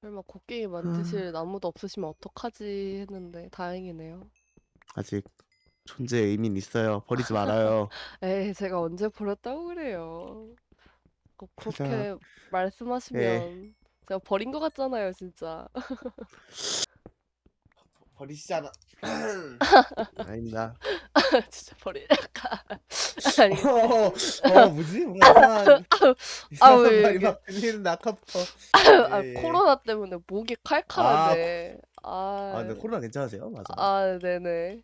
설마 곡괭이 만드실 나무도 없으시면 어떡하지 했는데 다행이네요. 아직 존재의 의미는 있어요. 버리지 말아요. 에이, 제가 언제 버렸다고 그래요. 그렇게 말씀하시면 제가 버린 것 같잖아요, 진짜. 버리시잖아. 아닙니다. 진짜 버리니까. 아니, 어, 어, 뭐지? 뭔가 이상한 이상한 왜 말이 이게- 막 들리는데 아까부터. 아, 예, 예. 코로나 때문에 목이 칼칼한데. 아, 아, 근데 코로나 괜찮으세요? 맞아. 아, 네네.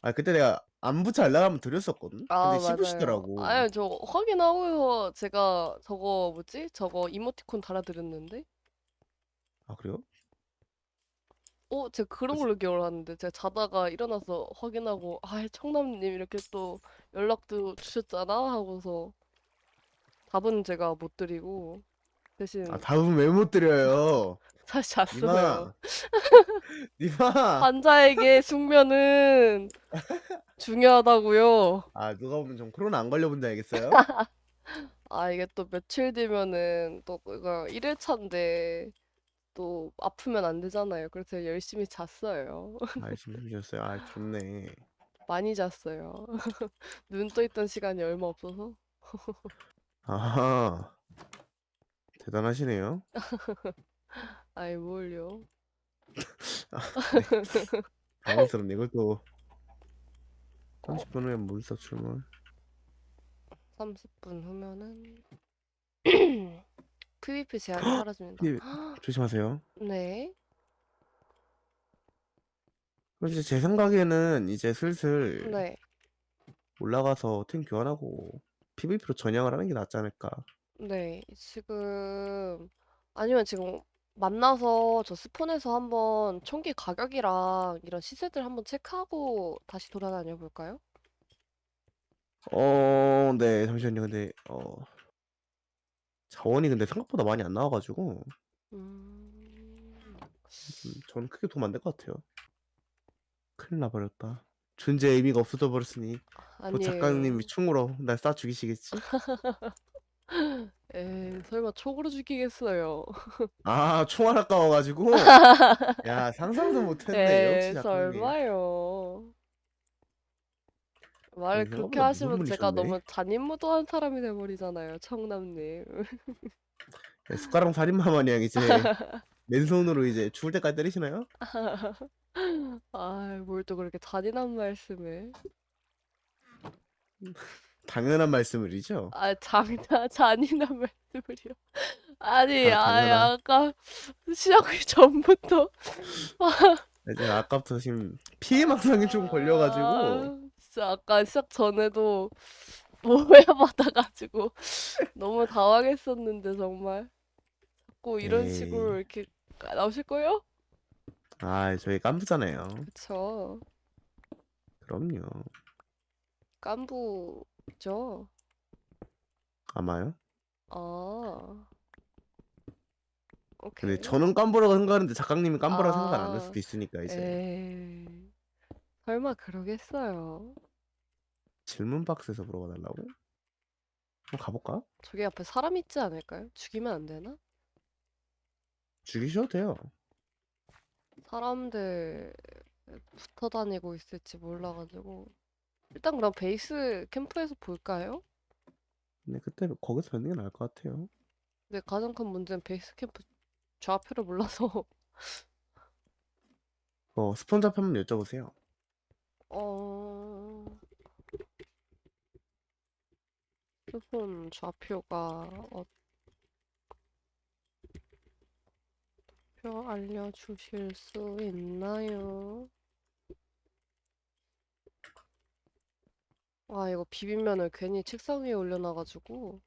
아, 그때 내가 안부차 연락하면 드렸었거든. 아, 근데 맞아요. 씹으시더라고. 아니, 저 확인하고서 제가 저거 뭐지? 저거 이모티콘 달아드렸는데? 아, 그래요? 어, 제가 그런. 걸로 기억을 하는데 제가 자다가 일어나서 확인하고 아, 청남님 이렇게 또 연락도 주셨잖아 하고서 답은 제가 못 드리고 대신 아, 답은 왜 못 드려요? 다시 니마. 잤어요. 니마. 환자에게 숙면은 중요하다고요. 아, 누가 보면 좀 코로나 안 걸려본지 알겠어요? 아, 이게 또 며칠 뒤면은 또 이거 1일차인데 또 아프면 안 되잖아요. 그래서 열심히 잤어요. 아, 열심히 해주셨어요. 아, 좋네. 많이 잤어요. 눈 떠 있던 시간이 얼마 없어서. 아하. 대단하시네요. 아이, 뭘요? 당황스럽네. 이걸 또 30분 후에 몬스터 출몰. 30분 후면은 PVP 제한이 사라집니다. 예, 조심하세요. 네. 그럼 이제 제 생각에는 이제 슬슬 네. 올라가서 팀 교환하고 PVP로 전향을 하는 게 낫지 않을까. 네. 지금 아니면 지금 만나서 저 스폰에서 한번 총기 가격이랑 이런 시세들 한번 체크하고 다시 돌아다녀 볼까요? 어, 네, 잠시만요. 근데 어 자원이 근데 생각보다 많이 안 나와가지고 음. 음, 저는 크게 도움 안 될 것 같아요. 큰일 나버렸다. 존재의 의미가 없어져 버렸으니 그 아니에요. 작가님이 충으로 날 쏴 죽이시겠지. 에이, 설마 촉으로 죽이겠어요. 아, 총알 아까워가지고 야 상상도 못했네. 역시 에이, 작가님. 설마요. 말을 아니, 그렇게 하시면 제가 분이셨네. 너무 잔인무도한 사람이 돼버리잖아요, 청남님. 네, 숟가락 살인마 마냥 이제 맨손으로 이제 죽을 때까지 때리시나요? 아, 뭘 또 그렇게 잔인한 말씀을. 당연한 말씀을이죠. 아, 장난, 잔인한 말씀을요. 아니, 아, 아, 당연한. 아까 시작하기 전부터. 아까부터 지금 피해 망상이 좀 걸려가지고 아, 진짜 아까 시작 전에도 오해받아가지고 너무 당황했었는데 정말 자꾸 이런 에이. 식으로 이렇게 나오실 거예요? 아, 저희 깐부잖아요. 그쵸. 그럼요. 깐부죠. 아마요? 아. 근데 오케이. 저는 깐부라고 생각하는데 작가님이 깐부라고 생각 안할 아, 수도 있으니까 이제 에이. 설마 그러겠어요. 질문 박스에서 물어봐 달라고? 한번 가볼까? 저기 앞에 사람 있지 않을까요? 죽이면 안 되나? 죽이셔도 돼요. 사람들 붙어 다니고 있을지 몰라가지고 일단 그럼 베이스 캠프에서 볼까요? 근데 그때 거기서 뵙는 게 나을 것 같아요. 근데 가장 큰 문제는 베이스 캠프 좌표를 몰라서 어, 스폰 잡혀 한번 여쭤보세요. 어 스폰 좌표가 어... 표 알려주실 수 있나요? 아 이거 비빔면을 괜히 책상 위에 올려놔가지고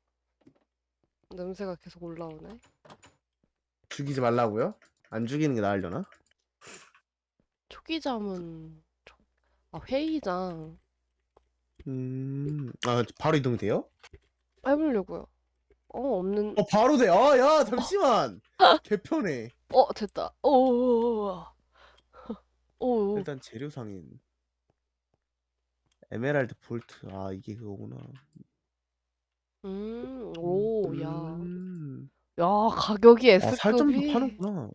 냄새가 계속 올라오네. 죽이지 말라고요? 안 죽이는 게 나으려나? 초기잠은 초- 아 회의장 음, 아, 바로 이동이 돼요? 해보려고요. 어 없는 어, 바로 돼. 아, 야, 잠시만. 개편해. 어 됐다. 오. 오. 일단 재료 상인. 에메랄드 볼트. 아, 이게 그거구나. 음. 오, 야. 음. 야, 가격이 아, 살점도 S급이. 파는구나.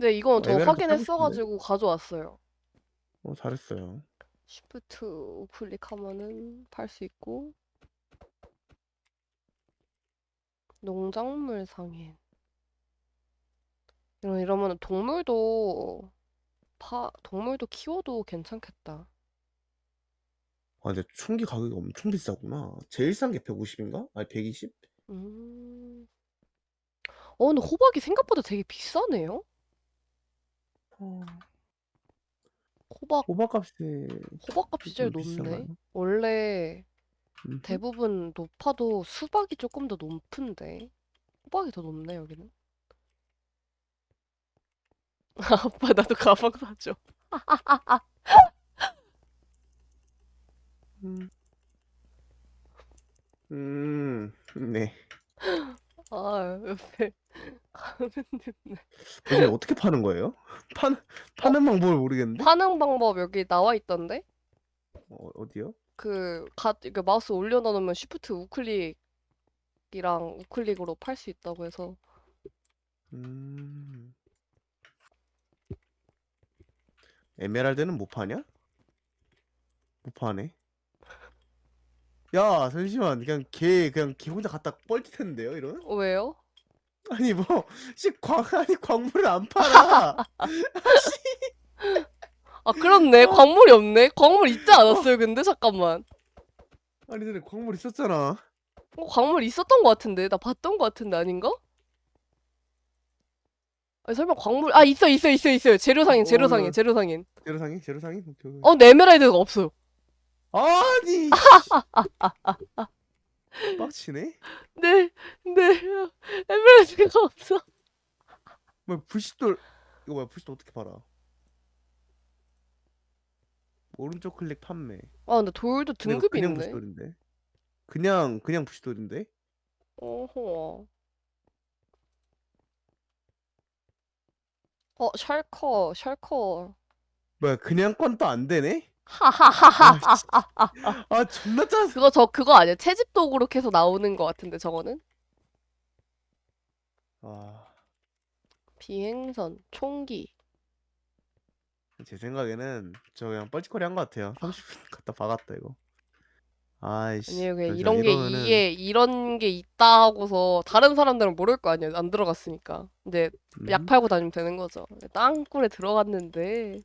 네, 이건 저 에메랄드 확인했어가지고 가져왔어요. 어, 잘했어요. 시프트 우클릭하면은 팔 수 있고. 농작물 상인. 이런 이러면 동물도 파 동물도 키워도 괜찮겠다. 아, 근데 총기 가격이 엄청 비싸구나. 제일 싼 게 150인가? 아니, 120? 음. 어, 근데 호박이 생각보다 되게 비싸네요. 어, 호박 호박값이 호박값이 제일 좀 높네. 원래 음. 대부분 높아도 수박이 조금 더 높은데 호박이 더 높네 여기는. 아빠 나도 가방 사줘. 음. 음, 네. 아 옆에 이게 어떻게 파는 거예요? 파는 파는 방법을 모르겠는데? 파는 방법 여기 나와 있던데? 어, 어디요? 그, 가, 그 마우스 올려놓으면 쉬프트 우클릭이랑 우클릭으로 팔 수 있다고 해서 음. 에메랄드는 못 파냐? 못 파네. 야, 잠시만. 그냥 걔 그냥 걔 혼자 갖다 뻘짓했는데요, 이런? 어, 왜요? 아니 뭐, 씨 광 아니 광물을 안 팔아. 아 그렇네 광물이 없네 광물 있지 않았어요 근데 잠깐만 아니 전에 광물 있었잖아. 어, 광물 있었던 것 같은데 나 봤던 것 같은데 아닌가? 아니 설마 광물 아 있어 있어 있어 있어요 재료상인 어, 재료상인 어. 재료상인 제로상이 제로상이 오케이, 오케이. 어 근데 에메랄드가 없어요 아니. 빡치네. 네, 네 에메랄드가 없어 뭐 불시돌 이거 뭐야 불시돌 어떻게 팔아? 오른쪽 클릭 판매. 아 근데 돌도 근데 이거 등급이 그냥 있네 불시돌인데. 그냥 그냥 불시돌인데. 어허 어 샬커 샬커 뭐야 그냥 건또안 되네? 하하하하 아, 씨. 아 존나 짜증. 그거 저 그거 아니야 채집 도구로 계속 나오는 것 같은데 저거는 아, 비행선 총기 제 생각에는 저 그냥 뻘짓거리 한 것 같아요. 30분 갖다 박았다 이거. 아이씨. 아니에요 그냥 이런 게 이러면은 이게 이런 게 있다 하고서 다른 사람들은 모를 거 아니에요 안 들어갔으니까 근데 약 음, 팔고 다니면 되는 거죠 땅굴에 들어갔는데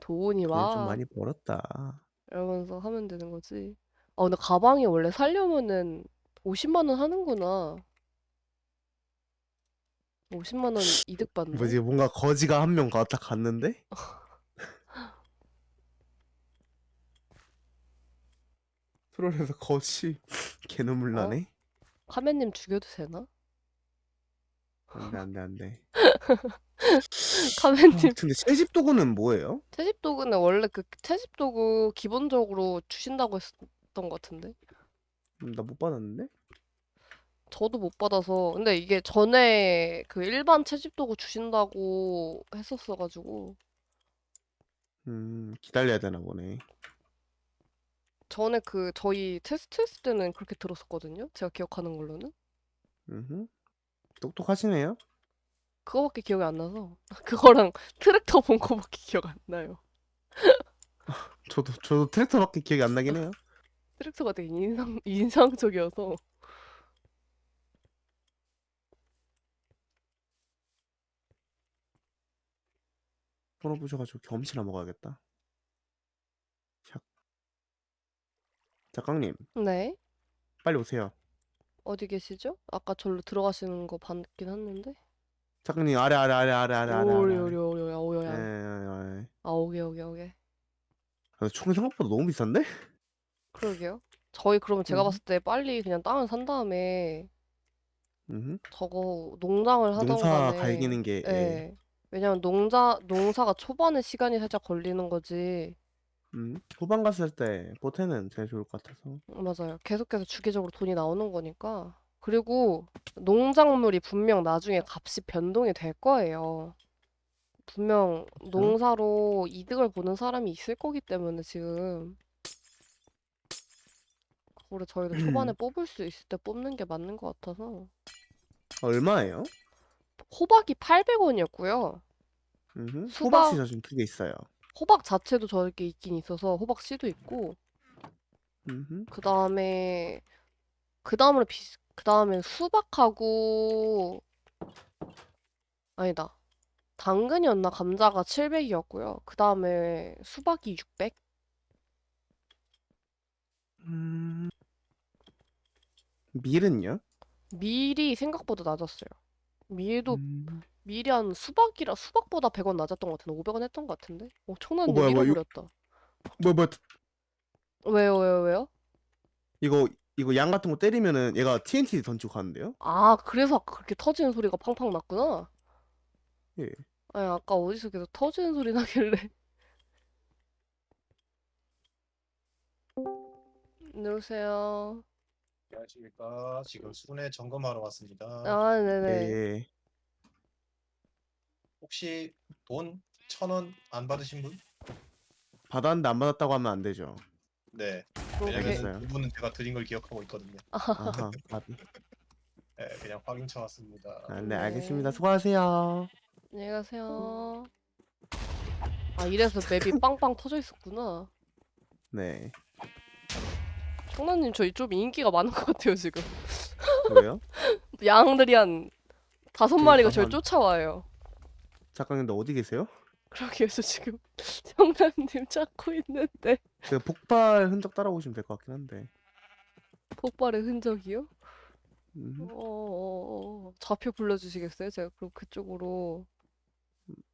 돈이 돈을 좀막 많이 벌었다. 이러면서 하면 되는 거지 아 근데 가방이 원래 살려면은 50만 원 하는구나 50만 원 이득 받네 뭐지 뭔가 거지가 한명 갔다 갔는데? 트롤에서 거치 개눈물 어? 나네. 카멘님 죽여도 되나? 안 돼 안 돼 안 돼. 카멘님 근데 채집 도구는 뭐예요? 채집 도구는 원래 그 채집 도구 기본적으로 주신다고 했었던 것 같은데 음, 나못 받았는데? 저도 못 받아서 근데 이게 전에 그 일반 채집 도구 주신다고 했었어가지고 음 기다려야 되나 보네. 전에 그 저희 테스트 했을 때는 그렇게 들었었거든요 제가 기억하는 걸로는 음 똑똑하시네요. 그거밖에 기억이 안 나서 그거랑 트랙터 본 거밖에 기억 안 나요 저도 저도 트랙터밖에 기억이 안 나긴 해요. 트랙터가 되게 인상 인상적이어서 번호 부셔가지고 경험치나 먹어야겠다. 샥. 작가님 네 빨리 오세요. 어디 계시죠? 아까 절로 들어가시는 거 봤긴 했는데 작가님 아래 아래 아래 아래 아래 아래 오리. 오리 오리 오리 예, 오야 예, 예. 아 오게 오게 오게 아, 총이 생각보다 너무 비싼데? 그러게요 저희 그러면 제가 음. 봤을 때 빨리 그냥 땅을 산 다음에 음. 저거 농장을 하던 농사 갈기는 게 예. 예. 왜냐면 농자 농사가 초반에 시간이 살짝 걸리는 거지 음. 후반 갔을 때 보태는 제일 좋을 것 같아서. 맞아요 계속해서 주기적으로 돈이 나오는 거니까 그리고 농작물이 분명 나중에 값이 변동이 될 거예요 분명 농사로 이득을 보는 사람이 있을 거기 때문에 지금 그거를 저희도 초반에 뽑을 수 있을 때 뽑는 게 맞는 것 같아서 얼마예요? 호박이 800원이었고요 음. 수박- 호박씨 저 지금 두 개 있어요. 호박 자체도 저렇게 있긴 있어서 호박 씨도 있고 음. 그 다음에 그 다음으로 비, 그 다음에 수박하고 아니다. 당근이었나? 감자가 700이었고요. 그 다음에 수박이 600 음. 밀은요? 밀이 생각보다 낮았어요. 밀도 음. 밀이 한 수박이라 수박보다 100원 낮았던 것 같은데? 500원 했던 것 같은데? 어 청라님 뭐야, 뭐야, 이거- 잃어버렸다 뭐뭐 왜요 왜요 왜요? 이거 이거 양 같은 거 때리면은 얘가 TNT 던지고 가는데요? 아 그래서 아까 그렇게 터지는 소리가 팡팡 났구나 예. 아니 아까 어디서 계속 터지는 소리 나길래 누르세요 안녕하십니까. 지금 순회 점검하러 왔습니다. 아 네네 예. 혹시 돈 천 원 안 받으신 분? 받았는데 안 받았다고 하면 안 되죠. 네. 왜냐면 그분은 제가 드린 걸 기억하고 있거든요. 아하. 네, 그냥 확인차 왔습니다. 아, 네, 네. 알겠습니다. 수고하세요. 안녕히 가세요 아 이래서 맵이 빵빵 터져 있었구나 네. 청라님 저희 좀 인기가 많은 것 같아요 지금 왜요? 양들이 한 다섯 마리가 저를 한- 쫓아와요 작가님도 어디 계세요? 저 지금 청라님 찾고 있는데 그 폭발 흔적 따라오시면 될 것 같긴 한데. 폭발의 흔적이요? 음. 어, 좌표 불러주시겠어요? 제가 그럼 그쪽으로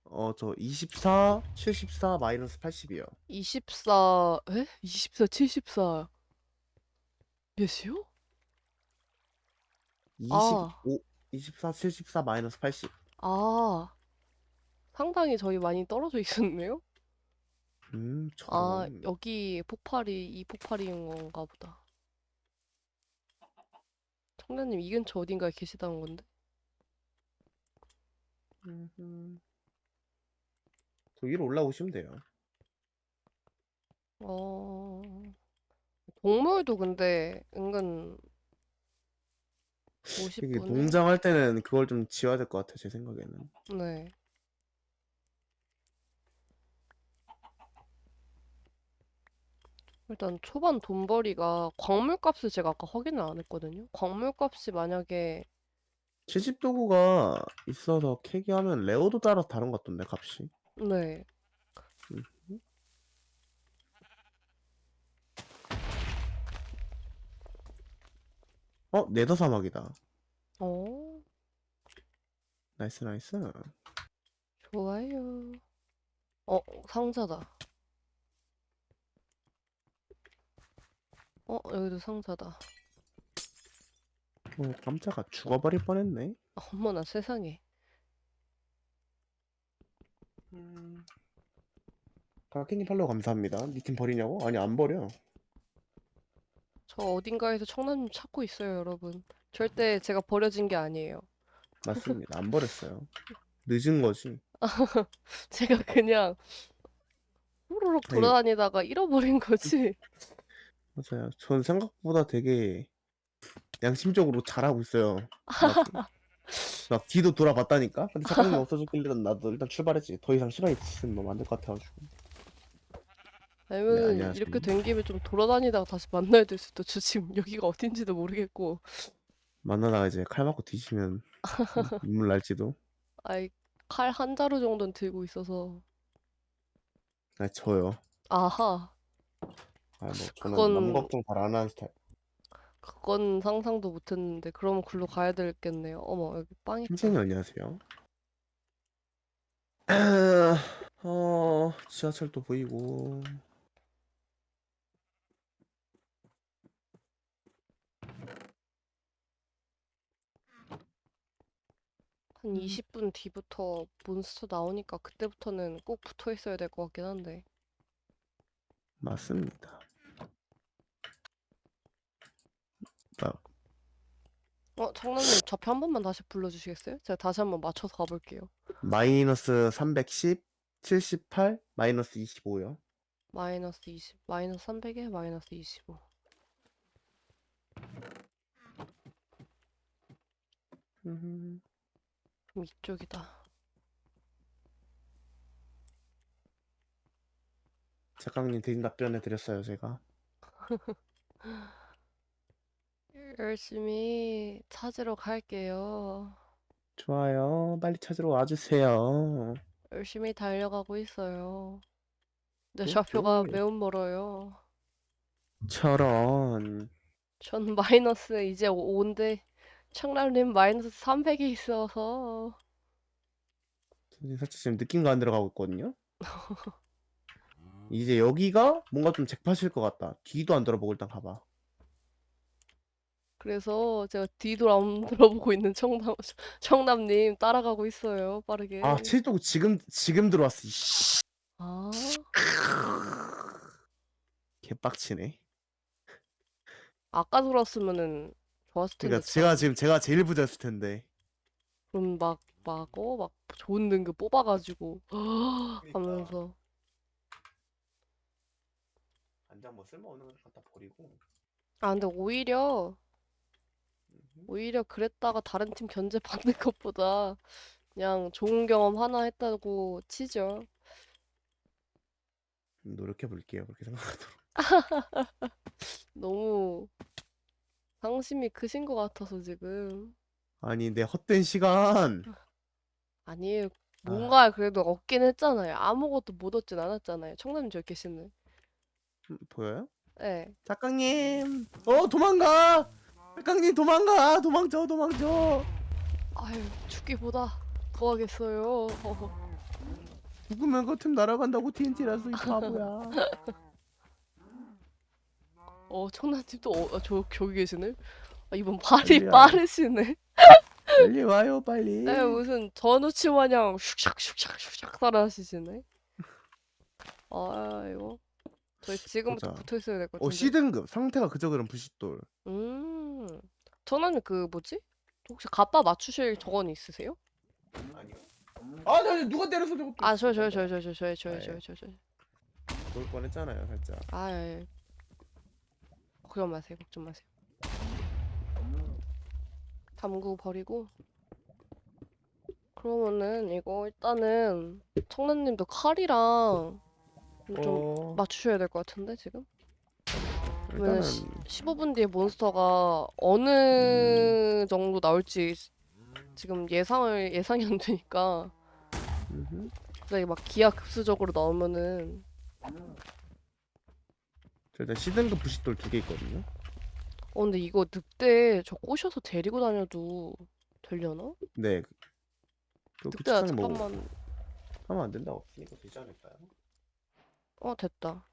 어, 저 24, 74, 마이너스 80이요. 24, 에? 24, 74 몇이요? 25, 아. 24, 74, 마이너스 80. 아, 상당히 저희 많이 떨어져 있었네요? 음, 아, 저런. 여기 폭발이 이 폭발인 건가 보다. 청자님 이 근처 어딘가에 계시다는 건데? 음흠. 저 위로 올라오시면 돼요. 어, 동물도 근데 은근 이게 50분에 농장 할 때는 그걸 좀 지어야 될 것 같아요, 제 생각에는. 네. 일단 초반 돈벌이가 광물값을 제가 아까 확인을 안 했거든요. 광물값이 만약에 채집 도구가 있어서 캐기 하면 rare도 따라서 다른 것 같던데, 값이. 네. 음. 어, Nether 사막이다. 어, nice, nice. 좋아요. 어, 상자다. 어, 여기도 상자다. 어, 깜짝아 죽어버릴 뻔했네. 아, 어머나 세상에. 음. 가케님 팔로우 감사합니다. 니팀 버리냐고? 아니 안 버려. 저 어딘가에서 청남님 찾고 있어요, 여러분. 절대 제가 버려진 게 아니에요. 맞습니다. 안 버렸어요. 늦은 거지. 제가 그냥 후루룩 돌아다니다가 잃어버린 거지. 맞아요. 전 생각보다 되게 양심적으로 잘하고 있어요. 막, 막 뒤도 돌아봤다니까. 근데 작가님 없어졌길래 나도 일단 출발했지. 더 이상 시간이 있으면 안될 것 같아가지고. 아니면 네, 안녕하세요. 이렇게 된 김에 좀 돌아다니다가 다시 만나야 될 수도. 저 지금 여기가 어딘지도 모르겠고. 만나다가 이제 칼 맞고 뒤지면 눈물 날지도. 아이, 칼 한 자루 정도는 들고 있어서. 아 저요. 아하, 아뭐 저는 그건- 남 걱정 잘 안 하는 스타일. 그건 상상도 못했는데. 그러면 글로 가야 되겠네요. 어머, 여기 빵 있다. 팀장님 안녕하세요. 어 지하철도 보이고. 한 음. 20분 뒤부터 몬스터 나오니까 그때부터는 꼭 붙어 있어야 될 것 같긴 한데. 맞습니다. 아, 어, 청남님 좌표 한 번만 다시 불러주시겠어요? 제가 다시 한번 맞춰서 가볼게요. 마이너스 310, 78, 마이너스 25요. 마이너스 20, 마이너스 300에 마이너스 25. 음, 그럼 이쪽이다. 작가님 대신 답변해 드렸어요 제가. 열심히 찾으러 갈게요. 좋아요. 빨리 찾으러 와주세요. 열심히 달려가고 있어요. 근데 네, 좌표가 네. 매우 멀어요. 저런. 전 마이너스 이제 5인데 청남님 마이너스 300이 있어서 선생님 살짝 지금 느낌가 안 들어가고 있거든요. 이제 여기가 뭔가 좀 잭팟일 것 같다. 뒤도 안 돌아보고 일단 가봐. 그래서 제가 안 돌아보고 있는 청남 청남님 따라가고 있어요. 빠르게. 아, 칠도 지금 지금 들어왔어. 이씨. 아, 개빡치네. 아까 들었으면은 좋았을 텐데 그러니까 제가 참. 지금 제가 제일 부자였을 텐데. 그럼 막, 막, 어, 막 좋은 등급 뽑아가지고 하면서 안장 뭐 쓸모없는 걸 갖다 버리고. 아 근데 오히려 오히려 그랬다가 다른 팀 견제 받는 것보다 그냥 좋은 경험 하나 했다고 치죠. 노력해 볼게요. 그렇게 생각하도록. 너무 상심이 크신 것 같아서 지금 아니, 내 헛된 시간. 아니에요. 아. 뭔가 그래도 얻긴 했잖아요. 아무것도 못 얻진 않았잖아요. 청남님 저기 계시네. 음, 보여요? 네. 작가님. 어, 도망가. 작가님 도망가. 도망쳐, 도망쳐. 아유 죽기보다 더 하겠어요. 죽으면 그틈 날아간다고 TNT라서 이 바보야. 어 청남님도 어, 어, 저 저기 계시네. 아, 이번 발이 빨리 와요. 빠르시네. 빨리 와요, 빨리. 네, 무슨 전우치 마냥 슉샥 슉샥 슉샥 따라하시네. 아 이거 저희 지금부터 보자. 붙어 있어야 될 것 어, 같은데. C등급. 상태가 그저 그런 부싯돌. 음, 청남님 그 뭐지? 혹시 갑바 맞추실 저건 있으세요? 아니요. 아, 나 누가 때려서 저거. 아 저요 저요 저요 저요 저요 아, 예. 저요 저요 저요. 그럴 뻔했잖아요, 살짝. 아 예. 예. 걱정 마세요 걱정 마세요. 담구 버리고. 그러면은 이거 일단은 청남님도 칼이랑 좀 어, 맞추셔야 될 것 같은데 지금? 그러면 일단은 시, 15분 뒤에 몬스터가 어느 정도 나올지 지금 예상을 예상이 안 되니까 음흠. 갑자기 막 기하급수적으로 나오면은 저 일단 C등급 부싯돌 두 개 있거든요. 어 근데 이거 늑대 저 꼬셔서 데리고 다녀도 되려나? 네. 그 늑대야 뭐 잠깐만 하면 안 된다고 없으니까 되지 않을까요? 어 됐다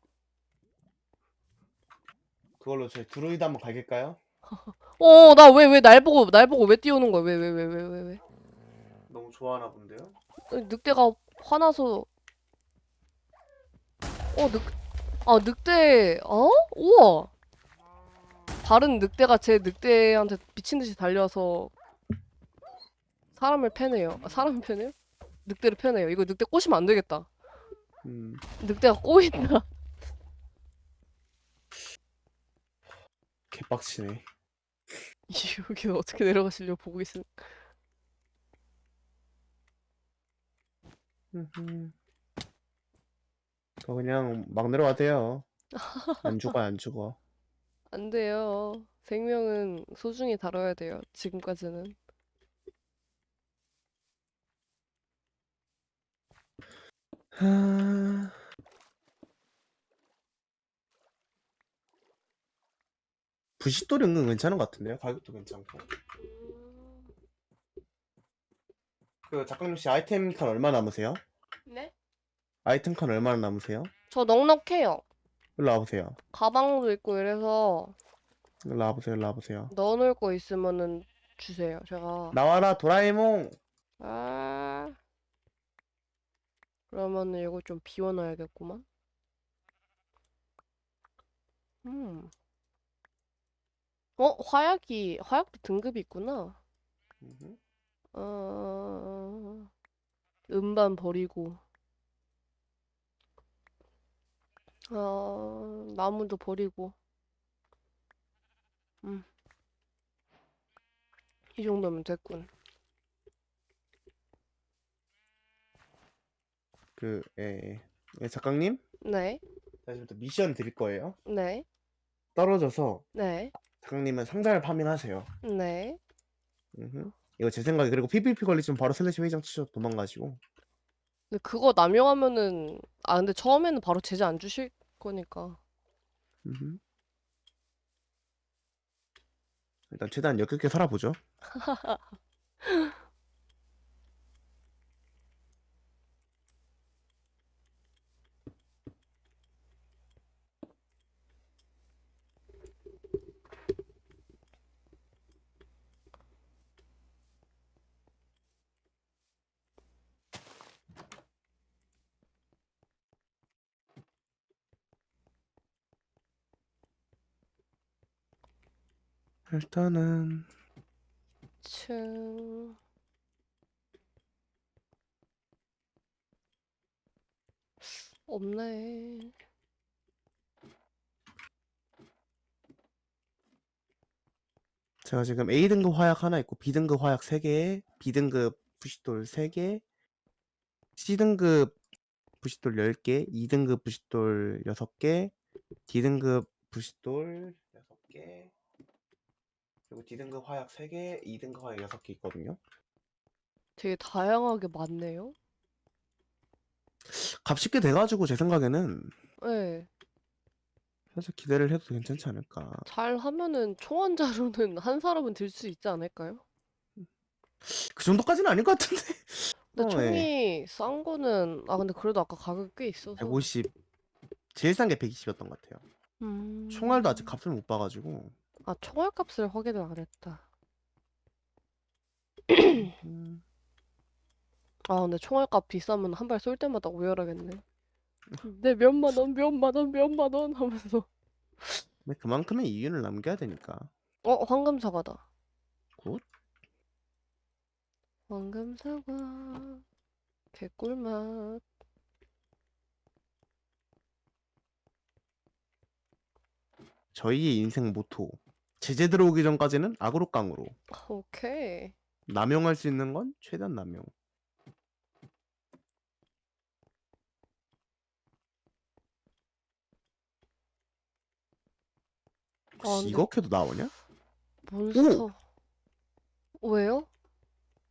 그걸로 저희 드로이드 한번 갈길까요? 어, 나 왜, 왜 날 보고, 날 보고 왜 띄우는 거야? 왜, 왜, 왜, 왜, 왜, 왜? 너무 좋아하나 본데요? 어, 늑대가 화나서. 어, 늑, 아, 늑대, 어? 우와! 다른 늑대가 제 늑대한테 미친 듯이 달려서 사람을 패네요. 아, 사람을 패네요? 늑대를 패네요. 이거 늑대 꼬시면 안 되겠다. 음. 늑대가 꼬인다. 개빡치네. 여기는 어떻게 내려가시려고 보고. 음흠. 저 그냥 막 내려와도요. 안 죽어 안 죽어. 안 돼요. 생명은 소중히 다뤄야 돼요. 지금까지는. 하... 부싯돌이 은근 괜찮은 것 같은데요? 가격도 괜찮고. 그 작가님 혹시 아이템 칸 얼마 남으세요? 네? 아이템 칸 얼마나 남으세요? 저 넉넉해요. 일로 와보세요. 가방도 있고 이래서 일로 와보세요. 일로 와보세요. 넣어놓을 거 있으면은 주세요. 제가. 나와라 도라에몽. 아. 그러면은 이거 좀 비워놔야겠구만. 음. 어, 화약이, 화약도 등급이 있구나. 음흠. 어, 음반 버리고. 어, 나무도 버리고. 음. 이 정도면 됐군. 그 예, 예. 작가님 네, 다시부터 미션 드릴 거예요. 네, 떨어져서 네, 작가님은 상자를 farming하세요. 네. 음흠. 이거 제 생각에 그리고 PVP 걸리시면 바로 slash 회장 치셔 도망가시고. 근데 그거 남용하면은, 아, 근데 처음에는 바로 제재 안 주실 거니까. 음흠. 일단 최대한 역겹게 살아보죠. 일단은 층. 없네. 제가 지금 A등급 화약 하나 있고 B등급 화약 3개, B등급 부싯돌 3개, C등급 부싯돌 10개, 2등급 부싯돌 6개, D등급 부싯돌 6개, 그리고 D등급 화약 3개, 2등급 화약 6개 있거든요. 되게 다양하게 많네요. 꽤 돼가지고 제 생각에는 네. 살짝 기대를 해도 괜찮지 않을까. 잘 하면은 총 한 사람은 들 수 있지 않을까요? 그 정도까지는 아닐 것 같은데. 근데 어, 예. 총이 싼 거는, 아, 근데 그래도 아까 가격이 꽤 있어서. 150, 제일 싼 게 120이었던 것 같아요. 총알도 아직 음. 값을 못 봐가지고. 아, 총알 값을 확인을 안 했다. 음, 아, 근데 총알 값 비싸면 한 발 쏠 때마다 오열하겠네. 내 몇만 원, 몇만 원, 몇만 원 하면서. 근데 그만큼의 이윤을 남겨야 되니까. 어, 황금 사과다. good. 황금 사과. 개꿀맛. 저희의 인생 모토. 제재 들어오기 전까지는 악으로 깡으로. 오케이. 남용할 수 있는 건 최대한 남용. 아, 혹시 근데 이거 캐도 나오냐? 몬스터. 왜요?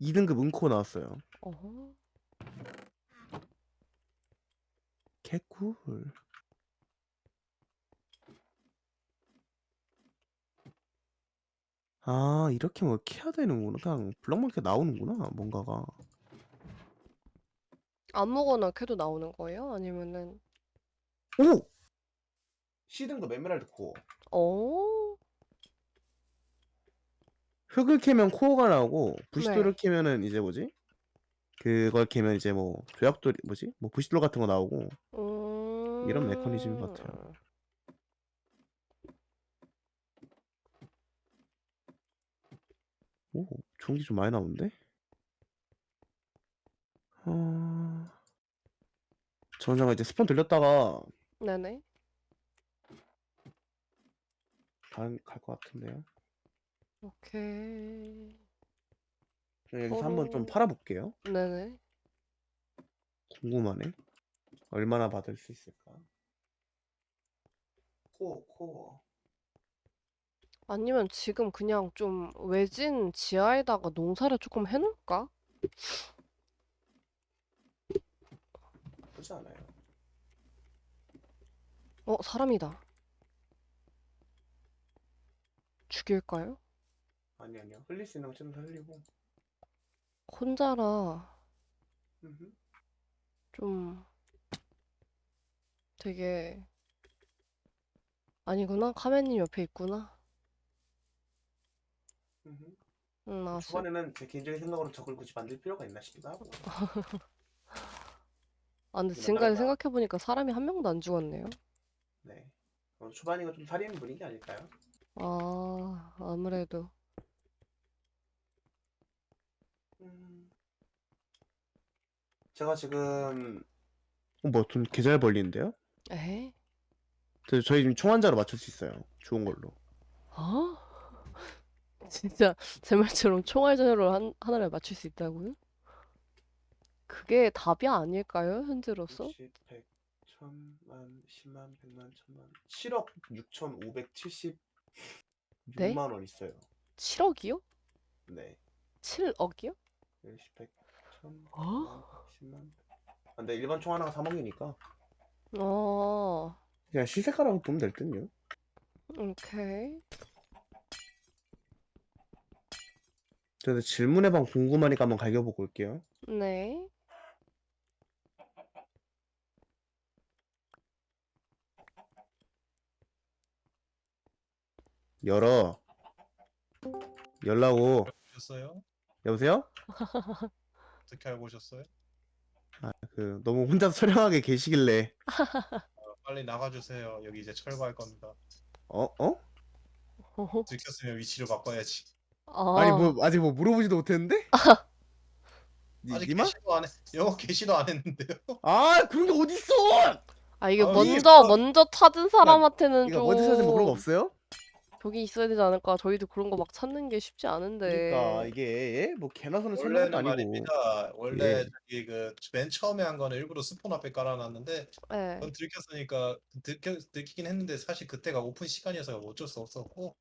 2등급 은코 나왔어요. 어허. 개꿀. 아 이렇게 뭐 캐야 되는구나. 그냥 블럭마켓 나오는구나 뭔가가. 아무거나 캐도 나오는 거예요? 아니면은 오! C등급 에메랄드 코어. 어? 흙을 캐면 코어가 나오고 네. 부시돌을 캐면은 이제 뭐지? 그걸 캐면 이제 뭐 조약돌 뭐지? 뭐 부시돌 같은 거 나오고 이런 메커니즘인 것 같아요. 오, 좋은 게 좀 많이 나오는데? 어... 저는 잠깐 이제 스폰 들렸다가 네네. 갈것 같은데요. 오케이. 그럼 여기서 한번 좀. 팔아볼게요. 네네. 궁금하네. 얼마나 받을 수 있을까? 코어, 코어. 아니면 지금 그냥 좀 외진 지하에다가 농사를 조금 해놓을까? 나쁘지 않아요. 어, 사람이다. 죽일까요? 아니 아니요. 흘릴 수 있는 거좀 흘리고. 혼자라 음흠. 좀 되게 아니구나. 카멘님 옆에 있구나. 응, 알았어. 초반에는 제 개인적인 생각으로 적을 굳이 만들 필요가 있나 싶기도 하고. 아, 근데 지금까지. 생각해보니까 사람이 한 명도 안 죽었네요. 네. 어, 초반이가 좀 살인 분위기 아닐까요? 아, 아무래도. 음. 제가 지금 어, 뭐, 돈개잘 벌리는데요? 에? 저- 저희 지금 총환자로 맞출 수 있어요. 좋은 걸로. 어? 진짜 제 말처럼 총알전으로 한, 하나를 맞출 수 있다고요? 그게 답이 아닐까요? 현재로서? 60, 100, 1000만, 10만, 100만, 1000만. 7억 6,576만 네? 원 있어요. 7억이요? 네. 7억이요? 10, 100, 1000, 어? 10만. 아, 근데 일반 총 하나가 3억이니까 어, 그냥 시세가라고 보면 될 듯요. 오케이. 저도 질문해방 궁금하니까 한번 갈겨보고 올게요. 네. 열어. 열라고. 오셨어요? 여보세요? 어떻게 알고 오셨어요? 아, 그 너무 혼자 촬영하게 계시길래 어, 빨리 나가주세요. 여기 이제 철거할 겁니다. 어? 어? 들켰으면 위치를 바꿔야지. 아, 아니 뭐 아직 뭐 물어보지도 못했는데? 니, 아직 니마? 게시도 안 해. 영어 게시도 안 했는데요. 아 그런 게 어딨어! 아, 이게 아, 이게 먼저, 뭐- 먼저 찾은 사람한테는 이거 어디서 뭐 그런 거좀 없어요? 벽이 있어야 되지 않을까? 저희도 그런 거 막 찾는 게 쉽지 않은데. 그러니까 이게 예? 뭐 개나 소나 찾는 원래는 아니고 말입니다. 원래 예. 저기 그맨 처음에 한 거는 일부러 스폰 앞에 깔아놨는데 네. 그건 들켰으니까 들켜 들키긴 했는데 사실 그때가 오픈 시간이어서 어쩔 수 없었고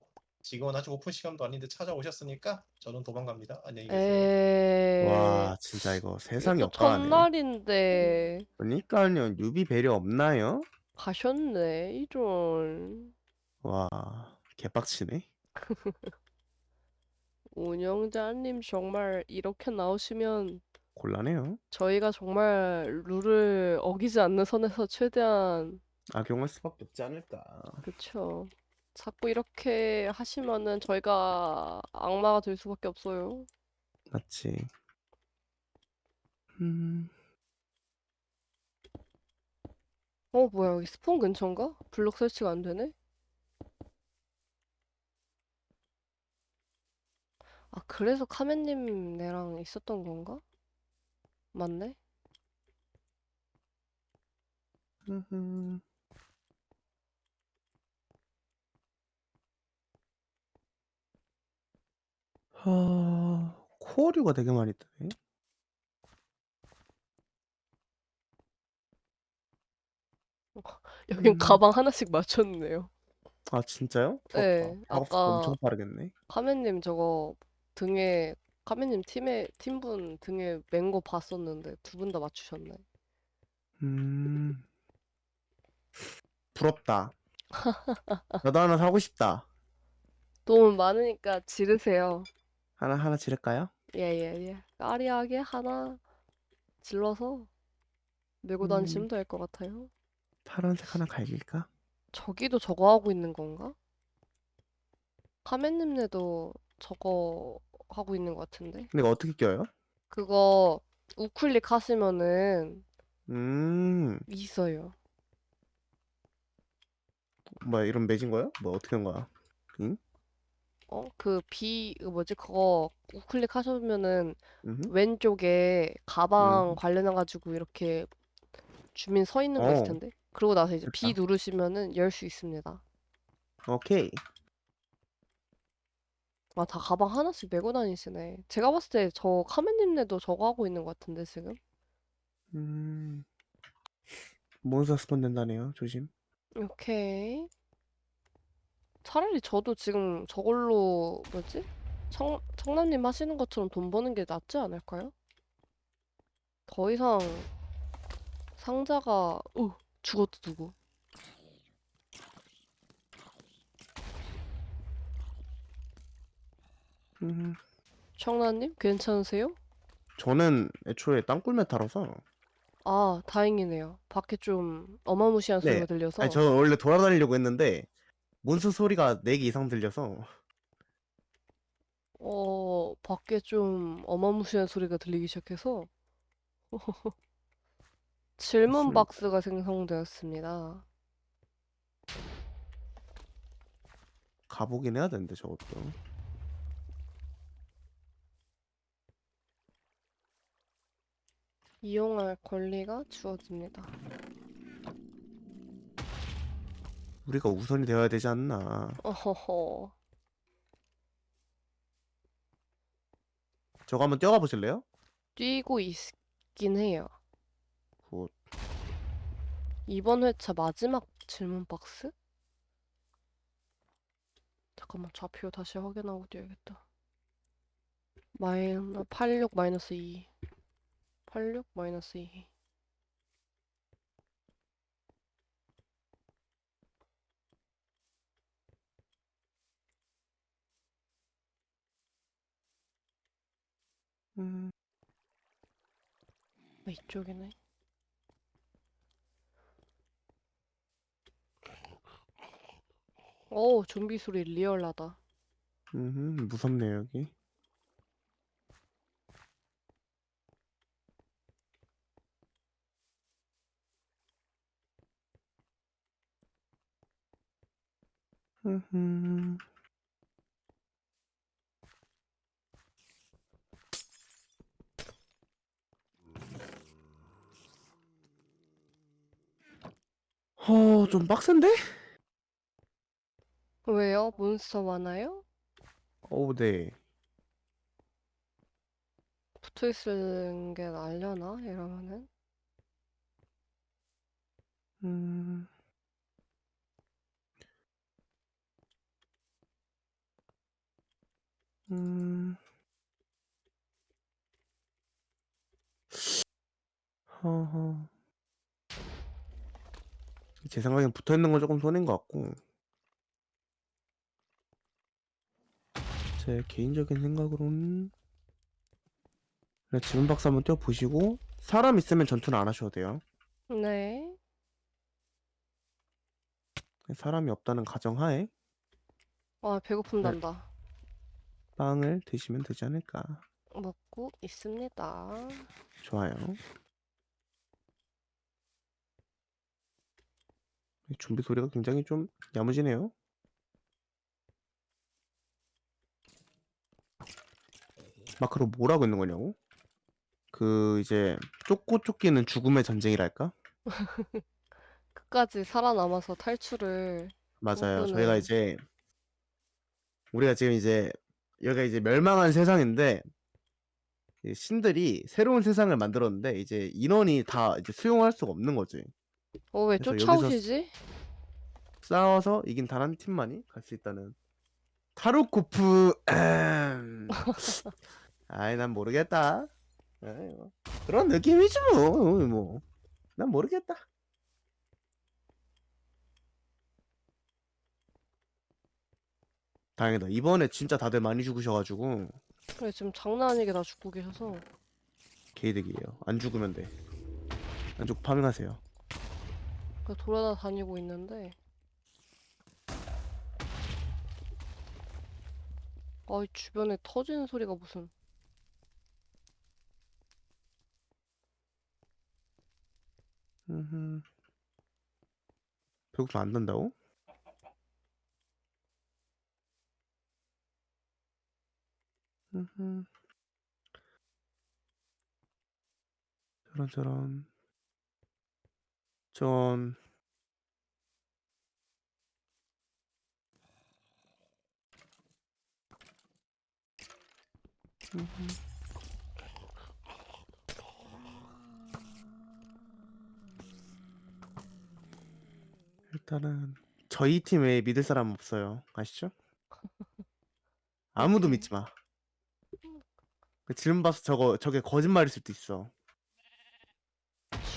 지금은 아직 오픈 시간도 아닌데 찾아오셨으니까 저는 도망갑니다. 안녕히 계세요. 와 진짜 이거 세상이 이거 없다네 첫날인데 그러니까요 newbie 배려 없나요? 가셨네, 이런. 와 개빡치네 운영자님 정말 이렇게 나오시면 곤란해요 저희가 정말 룰을 어기지 않는 선에서 최대한 악용할 수밖에 없지 않을까 그쵸. 자꾸 이렇게 하시면은 저희가 악마가 될 수밖에 없어요. 맞지 음 어, 뭐야, 여기 스폰 근처인가? 블록 설치가 안 되네? 아, 그래서 카멘님 네랑 있었던 건가? 맞네? 흠 흠. 하... 코어류가 되게 많이 뜨네. 여긴 음. 가방 하나씩 맞췄네요. 아 진짜요? 부럽다. 네, 작업 아까- 엄청 빠르겠네. 카멘님 저거 등에, 카멘님 팀에, 팀분 등에 맨 거 봤었는데 두 분 다 맞추셨네. 음. 부럽다. 나도 하나 사고 싶다. 돈 많으니까 지르세요. 하나 하나 지를까요? 예, 예, 예. 까리하게 하나 질러서 메고 음. 다니시면 될 것 같아요. 파란색 하나 갈길까? 저기도 저거 하고 있는 건가? 카멘님네도 저거 하고 있는 것 같은데. 근데 이거 어떻게 껴요? 그거 우클릭 하시면은 음, 있어요. 뭐야 이런 매진 거야? 뭐 어떻게 한 거야? 어? 그 비, 그 뭐지? 그거 우클릭 하시면은 음, 왼쪽에 가방 음. 관련해가지고 이렇게 주민 서 있는 거 있을 어. 텐데. 그러고 나서 이제 B 됐다. 누르시면은 열 수 있습니다. 오케이. 아, 다 가방 하나씩 메고 다니시네. 제가 봤을 때 저 카멘님네도 저거 하고 있는 것 같은데, 지금? 음, 몬스터 스폰 된다네요. 조심. 오케이. 차라리 저도 지금 저걸로, 뭐지? 청, 청남님 하시는 것처럼 돈 버는 게 낫지 않을까요? 더 이상 상자가, 어, 죽었다, 누구. 음, 청남님, 괜찮으세요? 저는 애초에 땅굴 메타라서. 아, 다행이네요. 밖에 좀 어마무시한 네. 소리가 들려서. 아니, 저 원래 돌아다니려고 했는데 몬스 소리가 4개 이상 들려서. 어, 밖에 좀 어마무시한 소리가 들리기 시작해서 질문. 박스가 생성되었습니다. 가보긴 해야 되는데 저것도. 이용할 권리가 주어집니다. 우리가 우선이 되어야 되지 않나. 어허허. 저거 한번 뛰어가 보실래요? 뛰고 있긴 해요. good. 이번 회차 마지막 질문 박스? 잠깐만 좌표 다시 확인하고 뛰어야겠다. 마이너스 86 마이너스 2. 86 마이너스 2. 음, 아, 이쪽이네. 오, 좀비 소리 리얼하다. 음, 무섭네요 여기. 음, 어, 좀 빡센데? 왜요? 몬스터 많아요? 어우, 네. 붙어 있는 게 나려나? 이러면은? 음. 음. 허허. 제 생각엔 붙어 있는 건 조금 손해인 것 같고. 제 개인적인 생각으로는 그냥 지문 박스 한번 뛰어보시고 사람 있으면 전투는 안 하셔도 돼요. 네. 사람이 없다는 가정하에 아, 배고픔 네. 난다. 빵을 드시면 되지 않을까. 먹고 있습니다. 좋아요. 준비 소리가 굉장히 좀 야무지네요. 마크로 뭐라고 있는 거냐고? 그 이제 쫓고 쫓기는 죽음의 전쟁이랄까? 끝까지 살아남아서 탈출을 맞아요. 저희가 꿈꾸는. 이제 우리가 지금 이제 여기가 이제 멸망한 세상인데 이 신들이 새로운 세상을 만들었는데 이제 인원이 다 이제 수용할 수가 없는 거지. 어, 왜 그래서 여기서 쫓아오시지? 싸워서 이긴 단 한 팀만이 갈 수 있다는 타르코프 음. 아이 난 모르겠다 뭐. 그런 느낌이지 뭐뭐난 모르겠다 다행이다 이번에 진짜 다들 많이 죽으셔가지고 그래, 지금 장난 아니게 다 죽고 계셔서. 개이득이에요 안 죽으면 돼 안 죽고 파밍하세요 그 돌아다니고 있는데. 아, 이 주변에 터지는 소리가 무슨. 음흠. 배고프면 안 된다고? 음흠. 저런 저런 전 음흠. 일단은 저희 팀에 믿을 사람 없어요. 아시죠? 아무도. 믿지 마. 그 질문 봐서 저거 저게 거짓말일 수도 있어.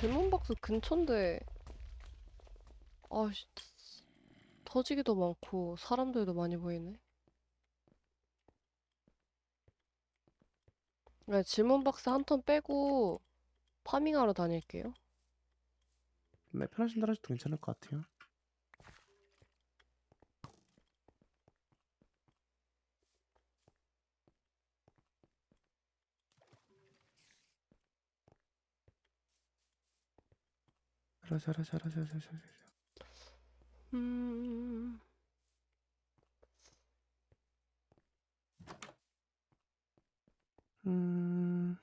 질문 박스 근처인데. 아씨, 터지기도 많고, 사람들도 많이 보이네. 네, 질문 박스 한 턴 빼고, 파밍하러 다닐게요. 네, 편하신 대로 하셔도 괜찮을 것 같아요. 자라 자라 자라 자라 자라. 음, 음.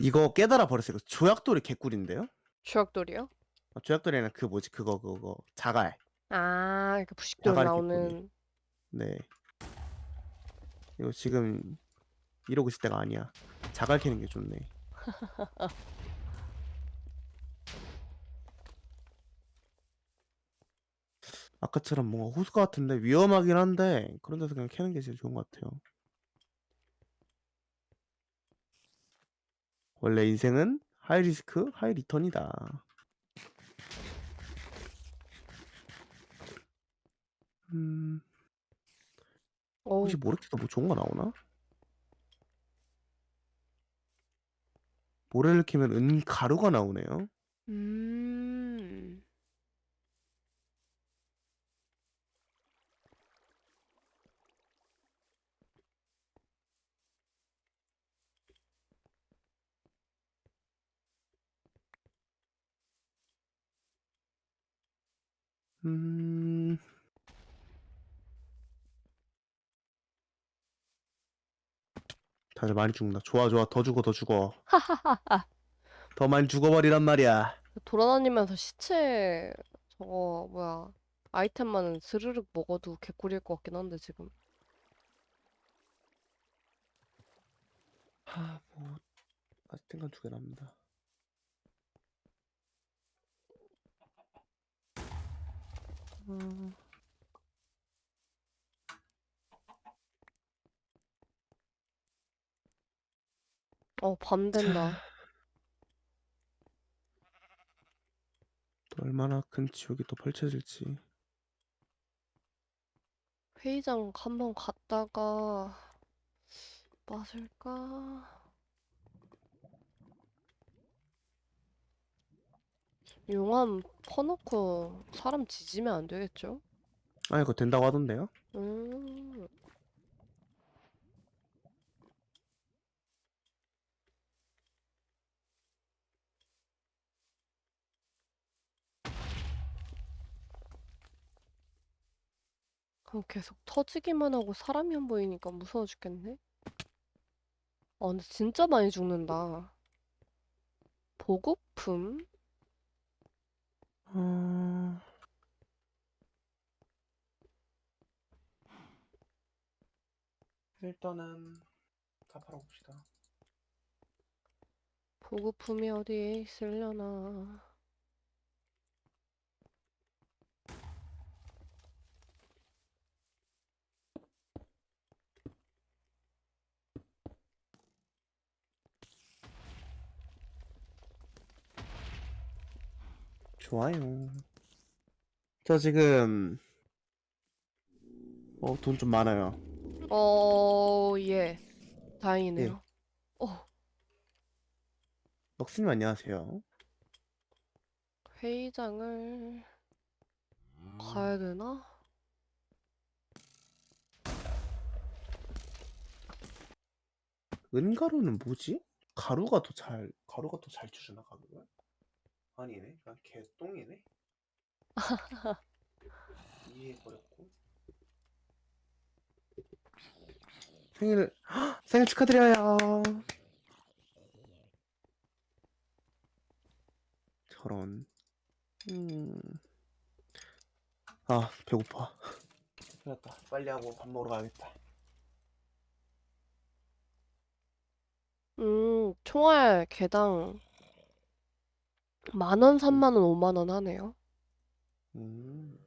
이거 깨달아 버렸어요. 조약돌이 개꿀인데요? 주약돌이요? 아, 조약돌이는 그 뭐지 그거 그거 자갈. 아, 그 자갈 개꿀이. 나오는. 네. 이거 지금 이러고 있을 때가 아니야. 자갈 캐는 게 좋네. 아까처럼 뭔가 호수 같은데 위험하긴 한데 그런 데서 그냥 캐는 게 제일 좋은 것 같아요. 원래 인생은 high risk, high return이다. 음, 어우, 혹시 모래캐도 뭐 좋은 거 나오나? 모래를 캐면 은가루가 나오네요. 음. 음, 다들 많이 죽는다. 좋아, 좋아. 더 죽어, 더 죽어. 더 많이 죽어버리란 말이야. 돌아다니면서 시체 저거 뭐야 아이템만 스르륵 먹어도 개꿀일 것 같긴 한데 지금 하, 뭐 아직 생각 두개 남는다. 음, 어 밤 된다 또 얼마나 큰 지옥이 또 펼쳐질지. 회의장 한번 갔다가 맞을까 용암 퍼놓고 사람 지지면 안 되겠죠? 아, 이거 된다고 하던데요? 음 그럼 계속 터지기만 하고 사람이 안 보이니까 무서워 죽겠네. 아, 근데 진짜 많이 죽는다. 보급품? 어... 일단은 다 팔아봅시다. 보급품이 어디에 있으려나. 좋아요. 저 지금 어, 돈 좀 많아요. 어, 예. 다행이네요. 어, 넉스님 안녕하세요. 회의장을 가야 되나? 은가루는 뭐지? 가루가 더 잘 가루가 더 잘 주주나 가루를? 아니네. 그냥 개똥이네. 이해해버렸고. 생일 헉! 생일 축하드려요. 저런. 음. 아 배고파. 큰일 났다. 빨리 하고 밥 먹으러 가야겠다. 음, 총알 개당 만 원, 삼만 원, 오만 원 하네요. 음.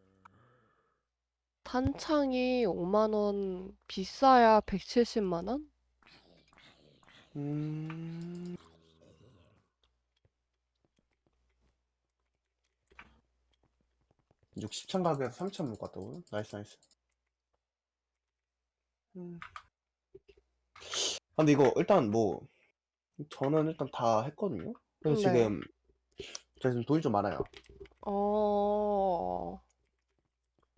탄창이 5만 원, 비싸야 170만 원? 음. 육 10천 가격에서 3천 못 갔다고요? nice nice. 음. 아, 근데 이거 일단 뭐 저는 일단 다 했거든요. 그래서 네. 지금 제가 지금 돈이 좀 많아요. 어,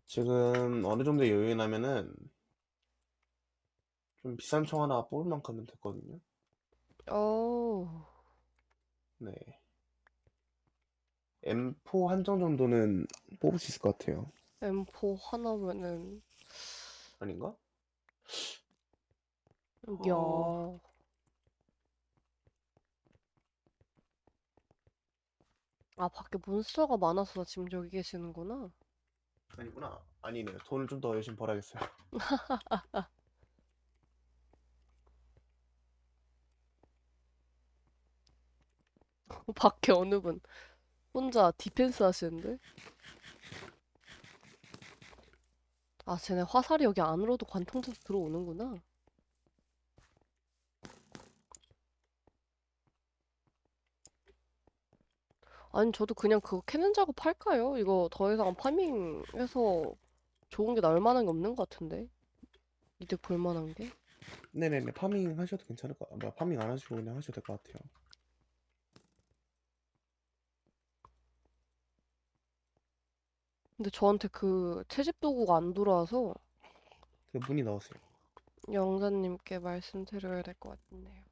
지금 어느 정도 여유 나면은 좀 비싼 총 하나 뽑을 만큼은 됐거든요. 어, 네. M4 한정 정도는 뽑을 수 있을 것 같아요. M4 하나면은, 아닌가? 야, 어. 아, 밖에 몬스터가 많아서 지금 여기 계시는구나. 아니구나. 아니네요. 돈을 좀 더 열심히 벌어야겠어요. 밖에 어느 분 혼자 디펜스 하시는데? 아, 쟤네 화살이 여기 안으로도 관통돼서 들어오는구나. 아니, 저도 그냥 그거 캐는 작업 할까요? 이거 더 이상 farming해서 좋은 게 나올 만한 게 없는 것 같은데? 이득 볼 만한 게? 네네네. farming 하셔도 괜찮을 것 같아요. farming 안 하시고 그냥 하셔도 될 것 같아요. 근데 저한테 그 채집 도구가 안 돌아와서 그 문의 넣으세요. 영자님께 말씀드려야 될 것 같네요.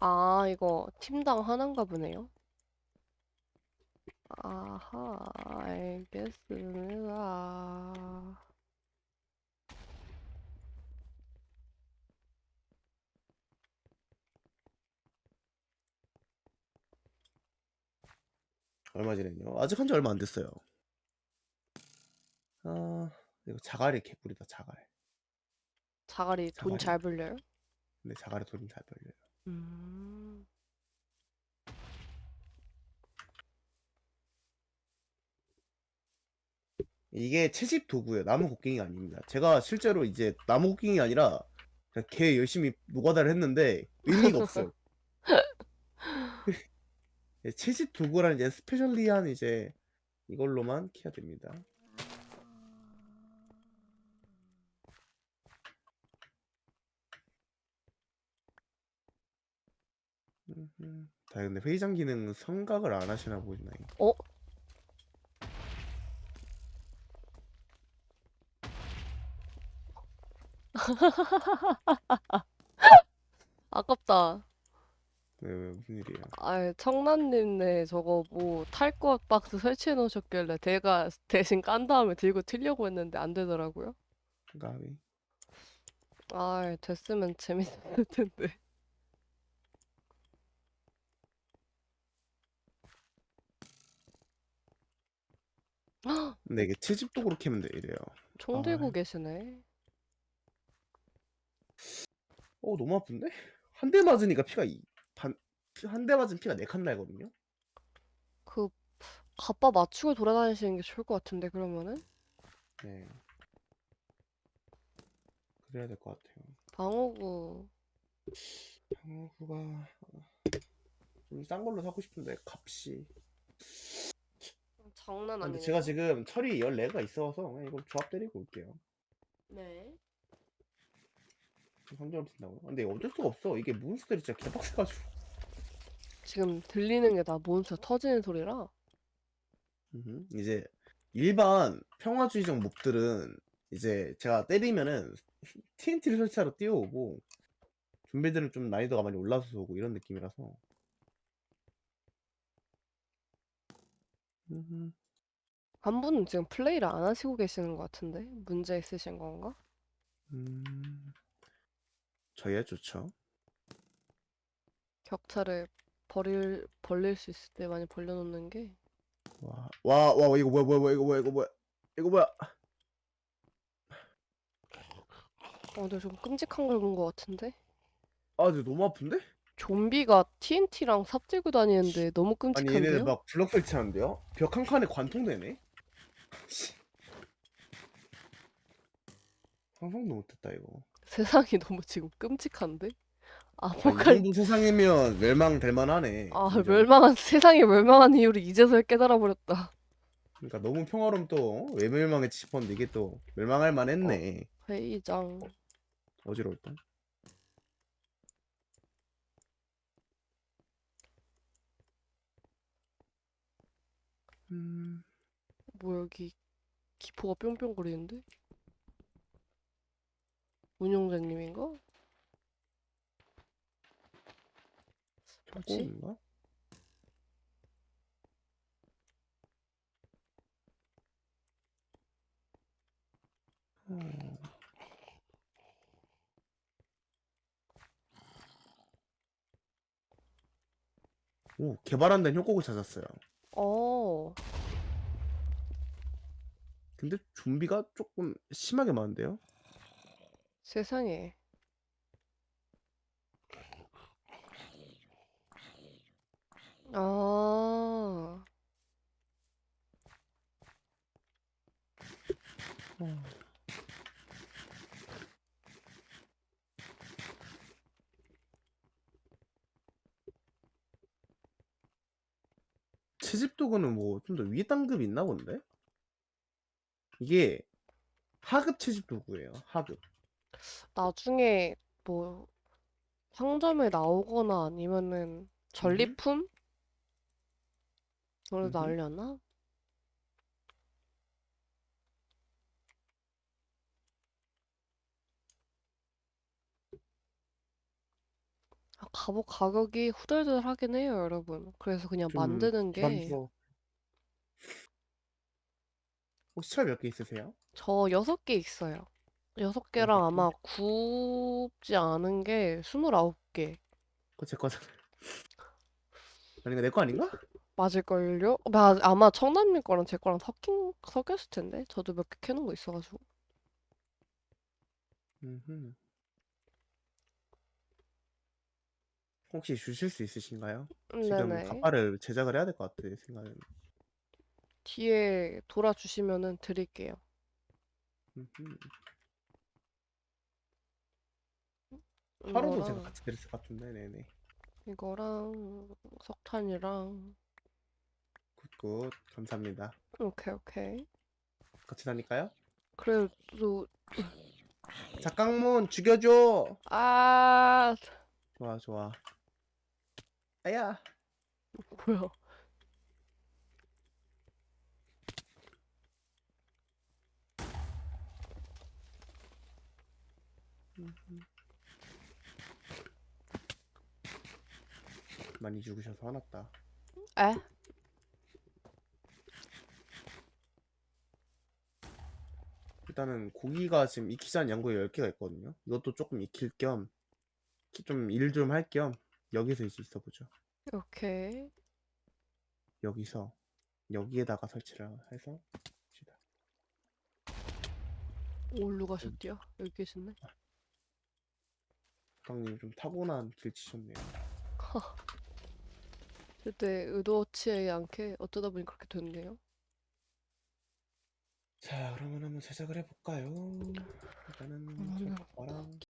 아, 이거 팀당 하나인가 보네요. 아하, 알겠습니다. 얼마 전에요. 아직 한 지 얼마 안 됐어요. 아, 이거 자갈이 개꿀이다, 자갈. 자갈이 돈 자갈이. 잘 벌려요? 근데 자갈이 돈이 잘 벌려요. 음, 이게 채집 도구예요. 나무 곡괭이가 아닙니다. 제가 실제로 이제 나무 곡괭이 아니라 그냥 개 열심히 노가다를 했는데 의미가 없어요. 예, 채집 도구라는 이제 스페셜리한 이제 이걸로만 키야 됩니다. 음흠. 자, 근데 회의장 기능 성각을 안 하시나 보이나요? 어? 아깝다. 네, 왜 무슨 일이에요? 아, 청란님네 저거 뭐 탈것 박스 설치해 놓으셨길래 제가 대신 깐 다음에 들고 튀려고 했는데 안 되더라고요. 가위. 아, 됐으면 재밌을 텐데. 근데 이게 채집 도구로 캐면 돼 이래요. 총 아. 들고 계시네. 어 너무 아픈데? 한 대 맞으니까 피가 이, 반, 한 대 맞은 피가 네 칸 날거든요. 그 갑바 맞추고 돌아다니시는 게 좋을 것 같은데 그러면은 네. 그래야 될 것 같아요. 방어구 방어구가 좀 싼 걸로 사고 싶은데 값이. 장난 근데 아니네. 제가 지금 철이 14가 있어서 그냥 이거 조합 때리고 올게요. 네. 상점을 쓴다고요? 근데 어쩔 수가 없어. 이게 몬스터들이 진짜 개빡세가지고. 지금 들리는 게 다 몬스터 터지는 소리라. 이제 일반 평화주의적 몹들은 이제 제가 때리면은 TNT를 설치하러 뛰어오고 좀비들은 좀 난이도가 많이 올라서 오고 이런 느낌이라서 음흠. 한 분은 지금 플레이를 안 하시고 계시는 것 같은데 문제 있으신 건가? 음... 저야 좋죠. 격차를 벌일 벌릴 수 있을 때 많이 벌려놓는 게 와, 와, 와, 이거 뭐야, 뭐야, 뭐야, 이거 뭐야, 이거 뭐야, 이거 뭐야? 어, 근데 좀 끔찍한 걸 본 것 같은데 아, 근데 너무 아픈데? 좀비가 TNT랑 삽 들고 다니는데 너무 아니 얘네들 끔찍한데요? 막 블럭 설치하는데요? 벽 한 칸에 관통되네? 씨. 상상도 못했다 이거. 세상이 너무 지금 끔찍한데? 아, 이 아포칼 정도 세상이면 멸망될 만하네. 아 진짜. 멸망한 세상이 멸망한 이유를 이제서야 깨달아 버렸다. 그러니까 너무 평화로움 또왜 멸망했지 싶었는데 이게 또 멸망할 만했네. 회의장 어지러울 뻔. 음, 뭐 여기 기포가 뿅뿅 거리는데? 운영자님인가? 뭐지? 조금인가? 어. 오, 개발한 데는 협곡을 찾았어요. 어. 근데 좀비가 조금 심하게 많은데요? 세상에. 아 채집 도구는 뭐 좀 더 위에 단급이 있나 본데? 이게 하급 채집 도구예요. 하급. 나중에 뭐 상점에 나오거나 아니면은 전리품? 그걸 음흠. 날려나? 아, 갑옷 가격이 후덜덜하긴 해요, 여러분. 그래서 그냥 좀 만드는 게 부담스러워. 혹시 철 몇 개 있으세요? 저 여섯 개 있어요. 여섯 개랑 여섯 개? 아마 굽지 않은 게 스물아홉 개 그거 제 거잖아요. 아니 이거 내거 아닌가? 맞을걸요? 마- 아마 청담님 거랑 제 거랑 섞인, 섞였을 텐데. 저도 몇 개 캐놓은 거 있어가지고. 음흠. 혹시 주실 수 있으신가요? 지금 네네. 갑바를 제작을 해야 될 것 같아 생각은. 뒤에 돌아주시면은 드릴게요. 음흠. 제가 이거랑, 같이 드렸을 것 같은데, 네네. 이거랑, 석탄이랑, good good 감사합니다. 오케이, 오케이. 같이 다닐까요? 그래도, 작강문 죽여줘. 아, 좋아 좋아. 아야. 뭐야. 많이 죽으셔서 화났다. 에? 일단은 고기가 지금 익히지 않은 양고기 10개가 있거든요. 이것도 조금 익힐 겸, 좀 일 좀 할 겸, 여기서 이제 있어보죠. 오케이. 여기서, 여기에다가 설치를 해서, 봅시다. 어디로 가셨디요? 여기 계시네. 강님 좀 타고난 길 치셨네요. 절대 의도치 않게 어쩌다 보니 그렇게 됐네요. 자, 그러면 한번 제작을 해볼까요? 일단은